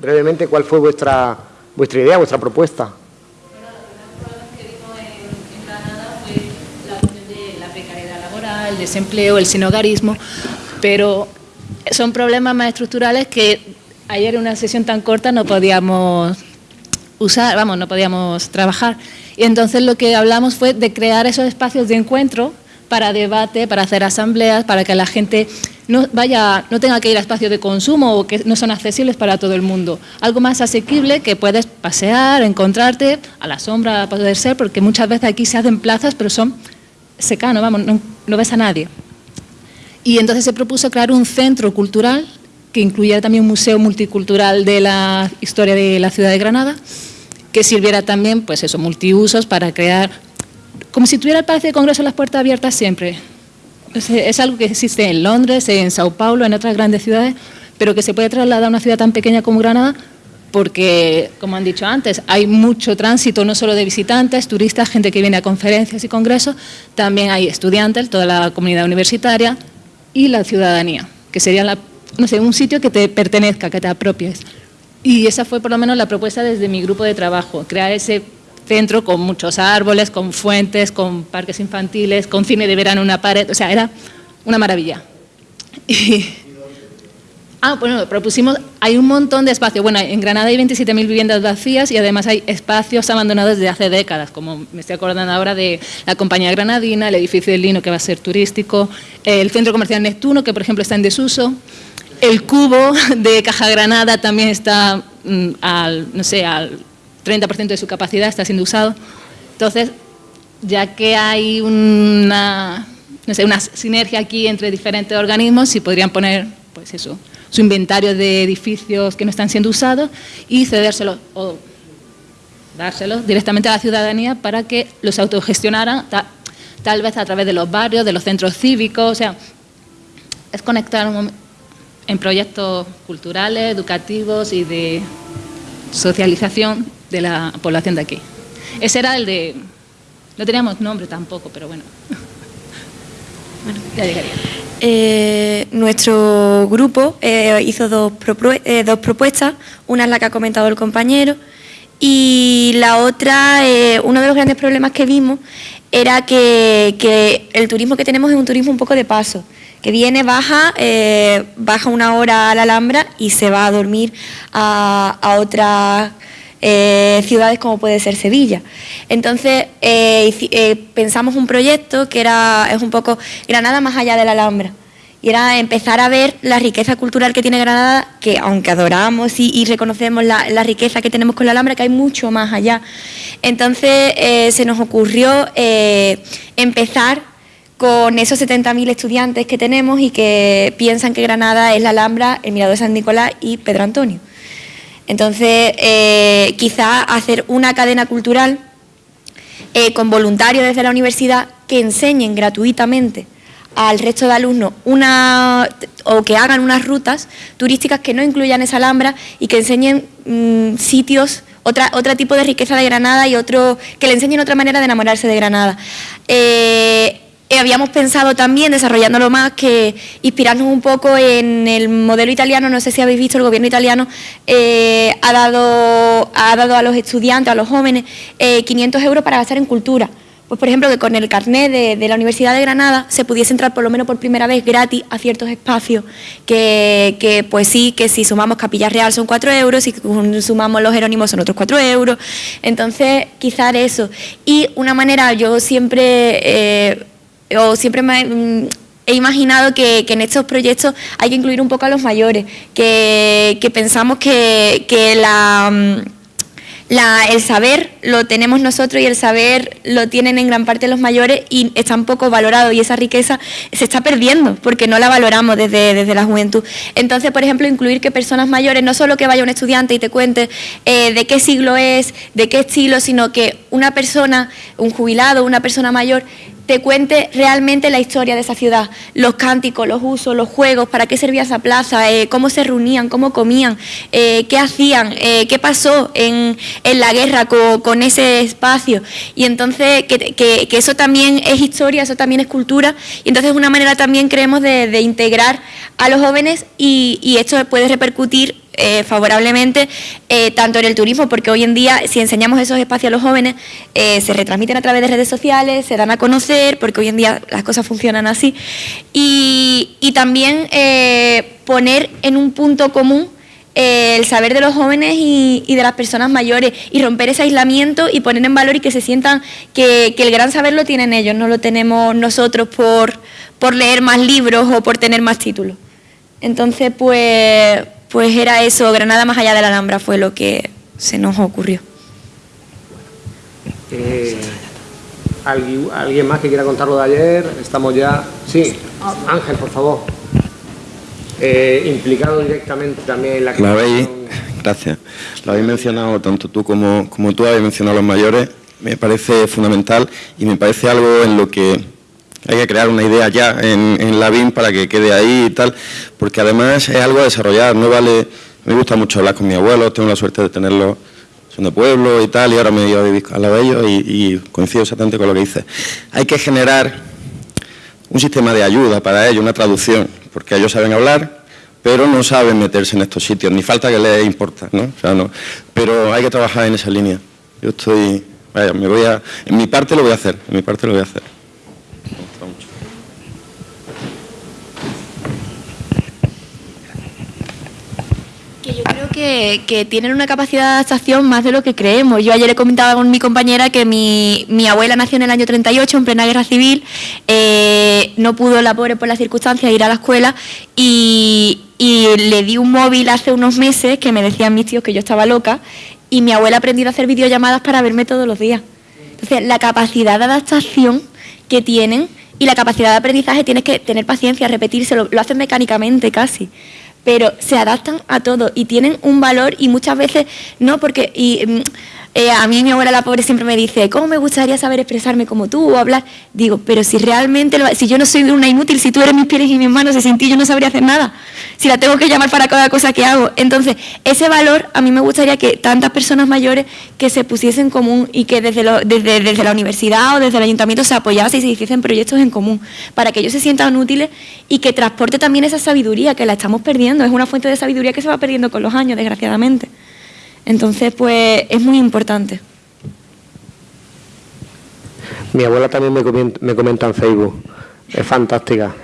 brevemente cuál fue vuestra, vuestra idea, vuestra propuesta. la cuestión de la el desempleo, el sinogarismo, pero son problemas más estructurales que ayer en una sesión tan corta no podíamos usar, vamos, no podíamos trabajar. Y entonces lo que hablamos fue de crear esos espacios de encuentro para debate, para hacer asambleas, para que la gente no vaya, no tenga que ir a espacios de consumo o que no son accesibles para todo el mundo. Algo más asequible que puedes pasear, encontrarte a la sombra, poder ser, porque muchas veces aquí se hacen plazas, pero son secanos, vamos, no, no ves a nadie. Y entonces se propuso crear un centro cultural que incluyera también un museo multicultural de la historia de la ciudad de Granada, que sirviera también, pues eso, multiusos para crear, como si tuviera el Palacio de Congreso las puertas abiertas siempre. Es, es algo que existe en Londres, en Sao Paulo, en otras grandes ciudades, pero que se puede trasladar a una ciudad tan pequeña como Granada porque, como han dicho antes, hay mucho tránsito, no solo de visitantes, turistas, gente que viene a conferencias y congresos, también hay estudiantes, toda la comunidad universitaria y la ciudadanía, que sería la, no sé, un sitio que te pertenezca, que te apropies. Y esa fue por lo menos la propuesta desde mi grupo de trabajo, crear ese centro con muchos árboles, con fuentes, con parques infantiles, con cine de verano en una pared, o sea, era una maravilla. Y, Ah, bueno, propusimos, hay un montón de espacios. Bueno, en Granada hay 27.000 viviendas vacías y además hay espacios abandonados desde hace décadas, como me estoy acordando ahora de la Compañía Granadina, el edificio del Lino que va a ser turístico, el Centro Comercial Neptuno, que por ejemplo está en desuso, el cubo de Caja Granada también está mm, al, no sé, al 30% de su capacidad, está siendo usado. Entonces, ya que hay una, no sé, una sinergia aquí entre diferentes organismos, si podrían poner, pues eso, su inventario de edificios que no están siendo usados y cedérselos o dárselos directamente a la ciudadanía para que los autogestionaran, ta- tal vez a través de los barrios, de los centros cívicos, o sea, es conectar en proyectos culturales, educativos y de socialización de la población de aquí. Ese era el de... No teníamos nombre tampoco, pero bueno. Bueno, ya llegaría. Eh, nuestro grupo eh, hizo dos, eh, dos propuestas, una es la que ha comentado el compañero y la otra, eh, uno de los grandes problemas que vimos era que, que el turismo que tenemos es un turismo un poco de paso, que viene, baja, baja una hora a la Alhambra y se va a dormir a, a otras eh, ciudades como puede ser Sevilla. Entonces eh, eh, pensamos un proyecto que era es un poco Granada más allá de la Alhambra. Y era empezar a ver la riqueza cultural que tiene Granada, que aunque adoramos y, reconocemos la, riqueza que tenemos con la Alhambra, que hay mucho más allá. Entonces se nos ocurrió empezar con esos 70.000 estudiantes que tenemos y que piensan que Granada es la Alhambra, el Mirador de San Nicolás y Pedro Antonio. Entonces, eh, quizá hacer una cadena cultural eh, con voluntarios desde la universidad que enseñen gratuitamente al resto de alumnos una o que hagan unas rutas turísticas que no incluyan esa alhambra y que enseñen mm, sitios otra, otro tipo de riqueza de Granada y otro que le enseñen otra manera de enamorarse de Granada. Eh, eh, habíamos pensado también, desarrollándolo más, que inspirarnos un poco en el modelo italiano, no sé si habéis visto, el gobierno italiano eh, ha, dado, ha dado a los estudiantes, a los jóvenes, eh, 500 euros para gastar en cultura, pues por ejemplo, que con el carnet de, la Universidad de Granada se pudiese entrar por lo menos por primera vez gratis a ciertos espacios, que, pues sí, que si sumamos Capilla Real son 4 euros, si sumamos los Jerónimos son otros 4 euros, entonces quizás eso. Y una manera, yo siempre, eh, o siempre me mm, he imaginado que, en estos proyectos hay que incluir un poco a los mayores, que, pensamos que, que mm, el saber lo tenemos nosotros y el saber lo tienen en gran parte los mayores y está un poco valorado y esa riqueza se está perdiendo porque no la valoramos desde, desde la juventud. Entonces, por ejemplo, incluir que personas mayores, no solo que vaya un estudiante y te cuente eh, de qué siglo es, de qué estilo, sino que una persona, un jubilado, una persona mayor, te cuente realmente la historia de esa ciudad, los cánticos, los usos, los juegos, para qué servía esa plaza, eh, cómo se reunían, cómo comían, eh, qué hacían, eh, qué pasó en, la guerra con, ese espacio. Y entonces que, eso también es historia, eso también es cultura, y entonces es una manera también creemos de, integrar a los jóvenes y, y esto puede repercutir eh, favorablemente eh, tanto en el turismo, porque hoy en día si enseñamos esos espacios a los jóvenes, eh, se retransmiten a través de redes sociales, se dan a conocer, porque hoy en día las cosas funcionan así, y, también poner en un punto común el saber de los jóvenes y, de las personas mayores y romper ese aislamiento y poner en valor y que se sientan que, que el gran saber lo tienen ellos, no lo tenemos nosotros por, por leer más libros o por tener más títulos. Entonces, pues, pues era eso, Granada más allá de la Alhambra fue lo que se nos ocurrió. Eh, ¿alguien, más que quiera contarlo de ayer? Estamos ya... Sí, Ángel, por favor. Eh, implicado directamente también en la Lo habéis, gracias. Lo habéis mencionado, tanto tú como, como tú habéis mencionado a los mayores. Me parece fundamental y me parece algo en lo que hay que crear una idea ya en, la BIM para que quede ahí y tal, porque además es algo a desarrollar, no vale, me gusta mucho hablar con mi abuelo, tengo la suerte de tenerlo, son de pueblo y tal, y ahora me he ido a vivir al lado de ellos y, coincido exactamente con lo que dice. Hay que generar un sistema de ayuda para ellos, una traducción, porque ellos saben hablar, pero no saben meterse en estos sitios, ni falta que les importa, ¿no? O sea, no. Pero hay que trabajar en esa línea. Yo estoy, vaya, me voy a, en mi parte lo voy a hacer, en mi parte lo voy a hacer. Que, tienen una capacidad de adaptación más de lo que creemos. Yo ayer le comentaba con mi compañera que mi, abuela nació en el año 38, en plena guerra civil, eh, no pudo la pobre por las circunstancias ir a la escuela y, le di un móvil hace unos meses que me decían mis tíos que yo estaba loca y mi abuela ha aprendido a hacer videollamadas para verme todos los días. Entonces, la capacidad de adaptación que tienen y la capacidad de aprendizaje tienes que tener paciencia, repetírselo, lo hacen mecánicamente casi pero se adaptan a todo y tienen un valor y muchas veces no porque y, mm, eh, a mí mi abuela la pobre siempre me dice, ¿cómo me gustaría saber expresarme como tú o hablar? Digo, pero si realmente, si yo no soy una inútil, si tú eres mis pies y mis manos, y sin ti yo no sabría hacer nada. Si la tengo que llamar para cada cosa que hago. Entonces, ese valor a mí me gustaría que tantas personas mayores que se pusiesen en común y que desde, desde, desde la universidad o desde el ayuntamiento se apoyasen y se hiciesen proyectos en común para que ellos se sientan útiles y que transporte también esa sabiduría que la estamos perdiendo. Es una fuente de sabiduría que se va perdiendo con los años, desgraciadamente. Entonces, pues es muy importante. Mi abuela también me comenta, en Facebook, es fantástica.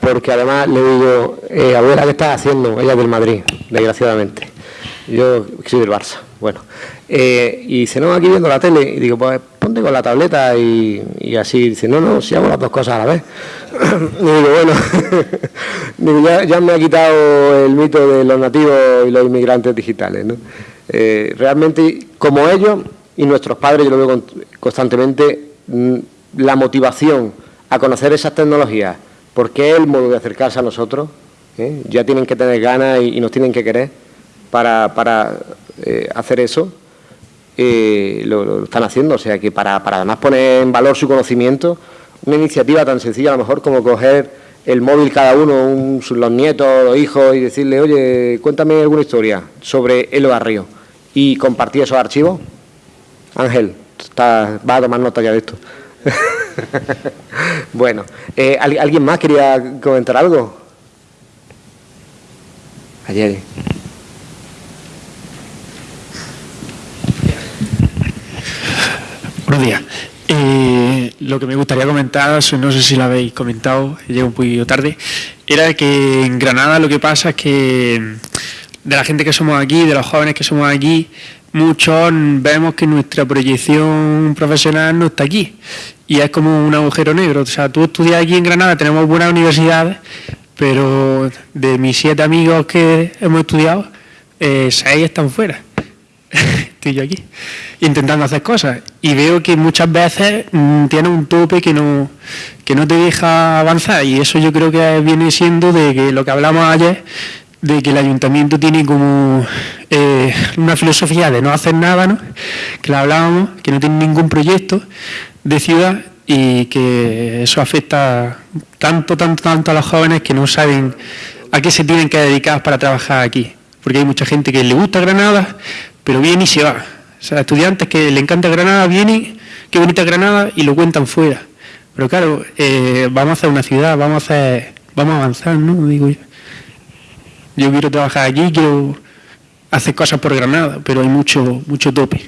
Porque además le digo, eh, abuela, ¿qué estás haciendo? Ella es del Madrid, desgraciadamente. Yo soy del Barça. Bueno, eh, y dice, no, aquí viendo la tele. Y digo, pues ponte con la tableta y, así. Dice, no, no, si hago las dos cosas a la vez. y digo, bueno, ya, me ha quitado el mito de los nativos y los inmigrantes digitales. Eh, realmente, como ellos y nuestros padres, yo lo veo constantemente, mm, la motivación a conocer esas tecnologías, porque es el modo de acercarse a nosotros, ¿eh? ya tienen que tener ganas y, nos tienen que querer para, para eh, hacer eso, eh, lo, están haciendo. O sea que para, para además poner en valor su conocimiento, una iniciativa tan sencilla a lo mejor como coger el móvil cada uno, los nietos, los hijos, y decirle, oye, cuéntame alguna historia sobre el barrio y compartir esos archivos. Ángel, está, va a tomar nota ya de esto. bueno, eh, ¿alguien más quería comentar algo? Ayer. Buenos días. Eh, lo que me gustaría comentar, no sé si lo habéis comentado, llego un poquito tarde, era que en Granada lo que pasa es que de la gente que somos aquí, de los jóvenes que somos aquí, muchos vemos que nuestra proyección profesional no está aquí y es como un agujero negro. O sea, tú estudias aquí en Granada, tenemos buenas universidades, pero de mis siete amigos que hemos estudiado, eh, seis están fuera. Estoy yo aquí, intentando hacer cosas. Y veo que muchas veces mm, tiene un tope que no, que no te deja avanzar. Y eso yo creo que viene siendo de que lo que hablamos ayer, de que el ayuntamiento tiene como eh, una filosofía de no hacer nada, ¿no? que la hablábamos, que no tiene ningún proyecto de ciudad y que eso afecta tanto, tanto, tanto a los jóvenes que no saben a qué se tienen que dedicar para trabajar aquí. Porque hay mucha gente que le gusta Granada, pero viene y se va. O sea, estudiantes que le encanta Granada vienen, qué bonita Granada, y lo cuentan fuera. Pero claro, eh, vamos a hacer una ciudad, vamos a hacer, vamos a avanzar, ¿no? Digo yo. Yo quiero trabajar allí, quiero hacer cosas por Granada, pero hay mucho, mucho tope.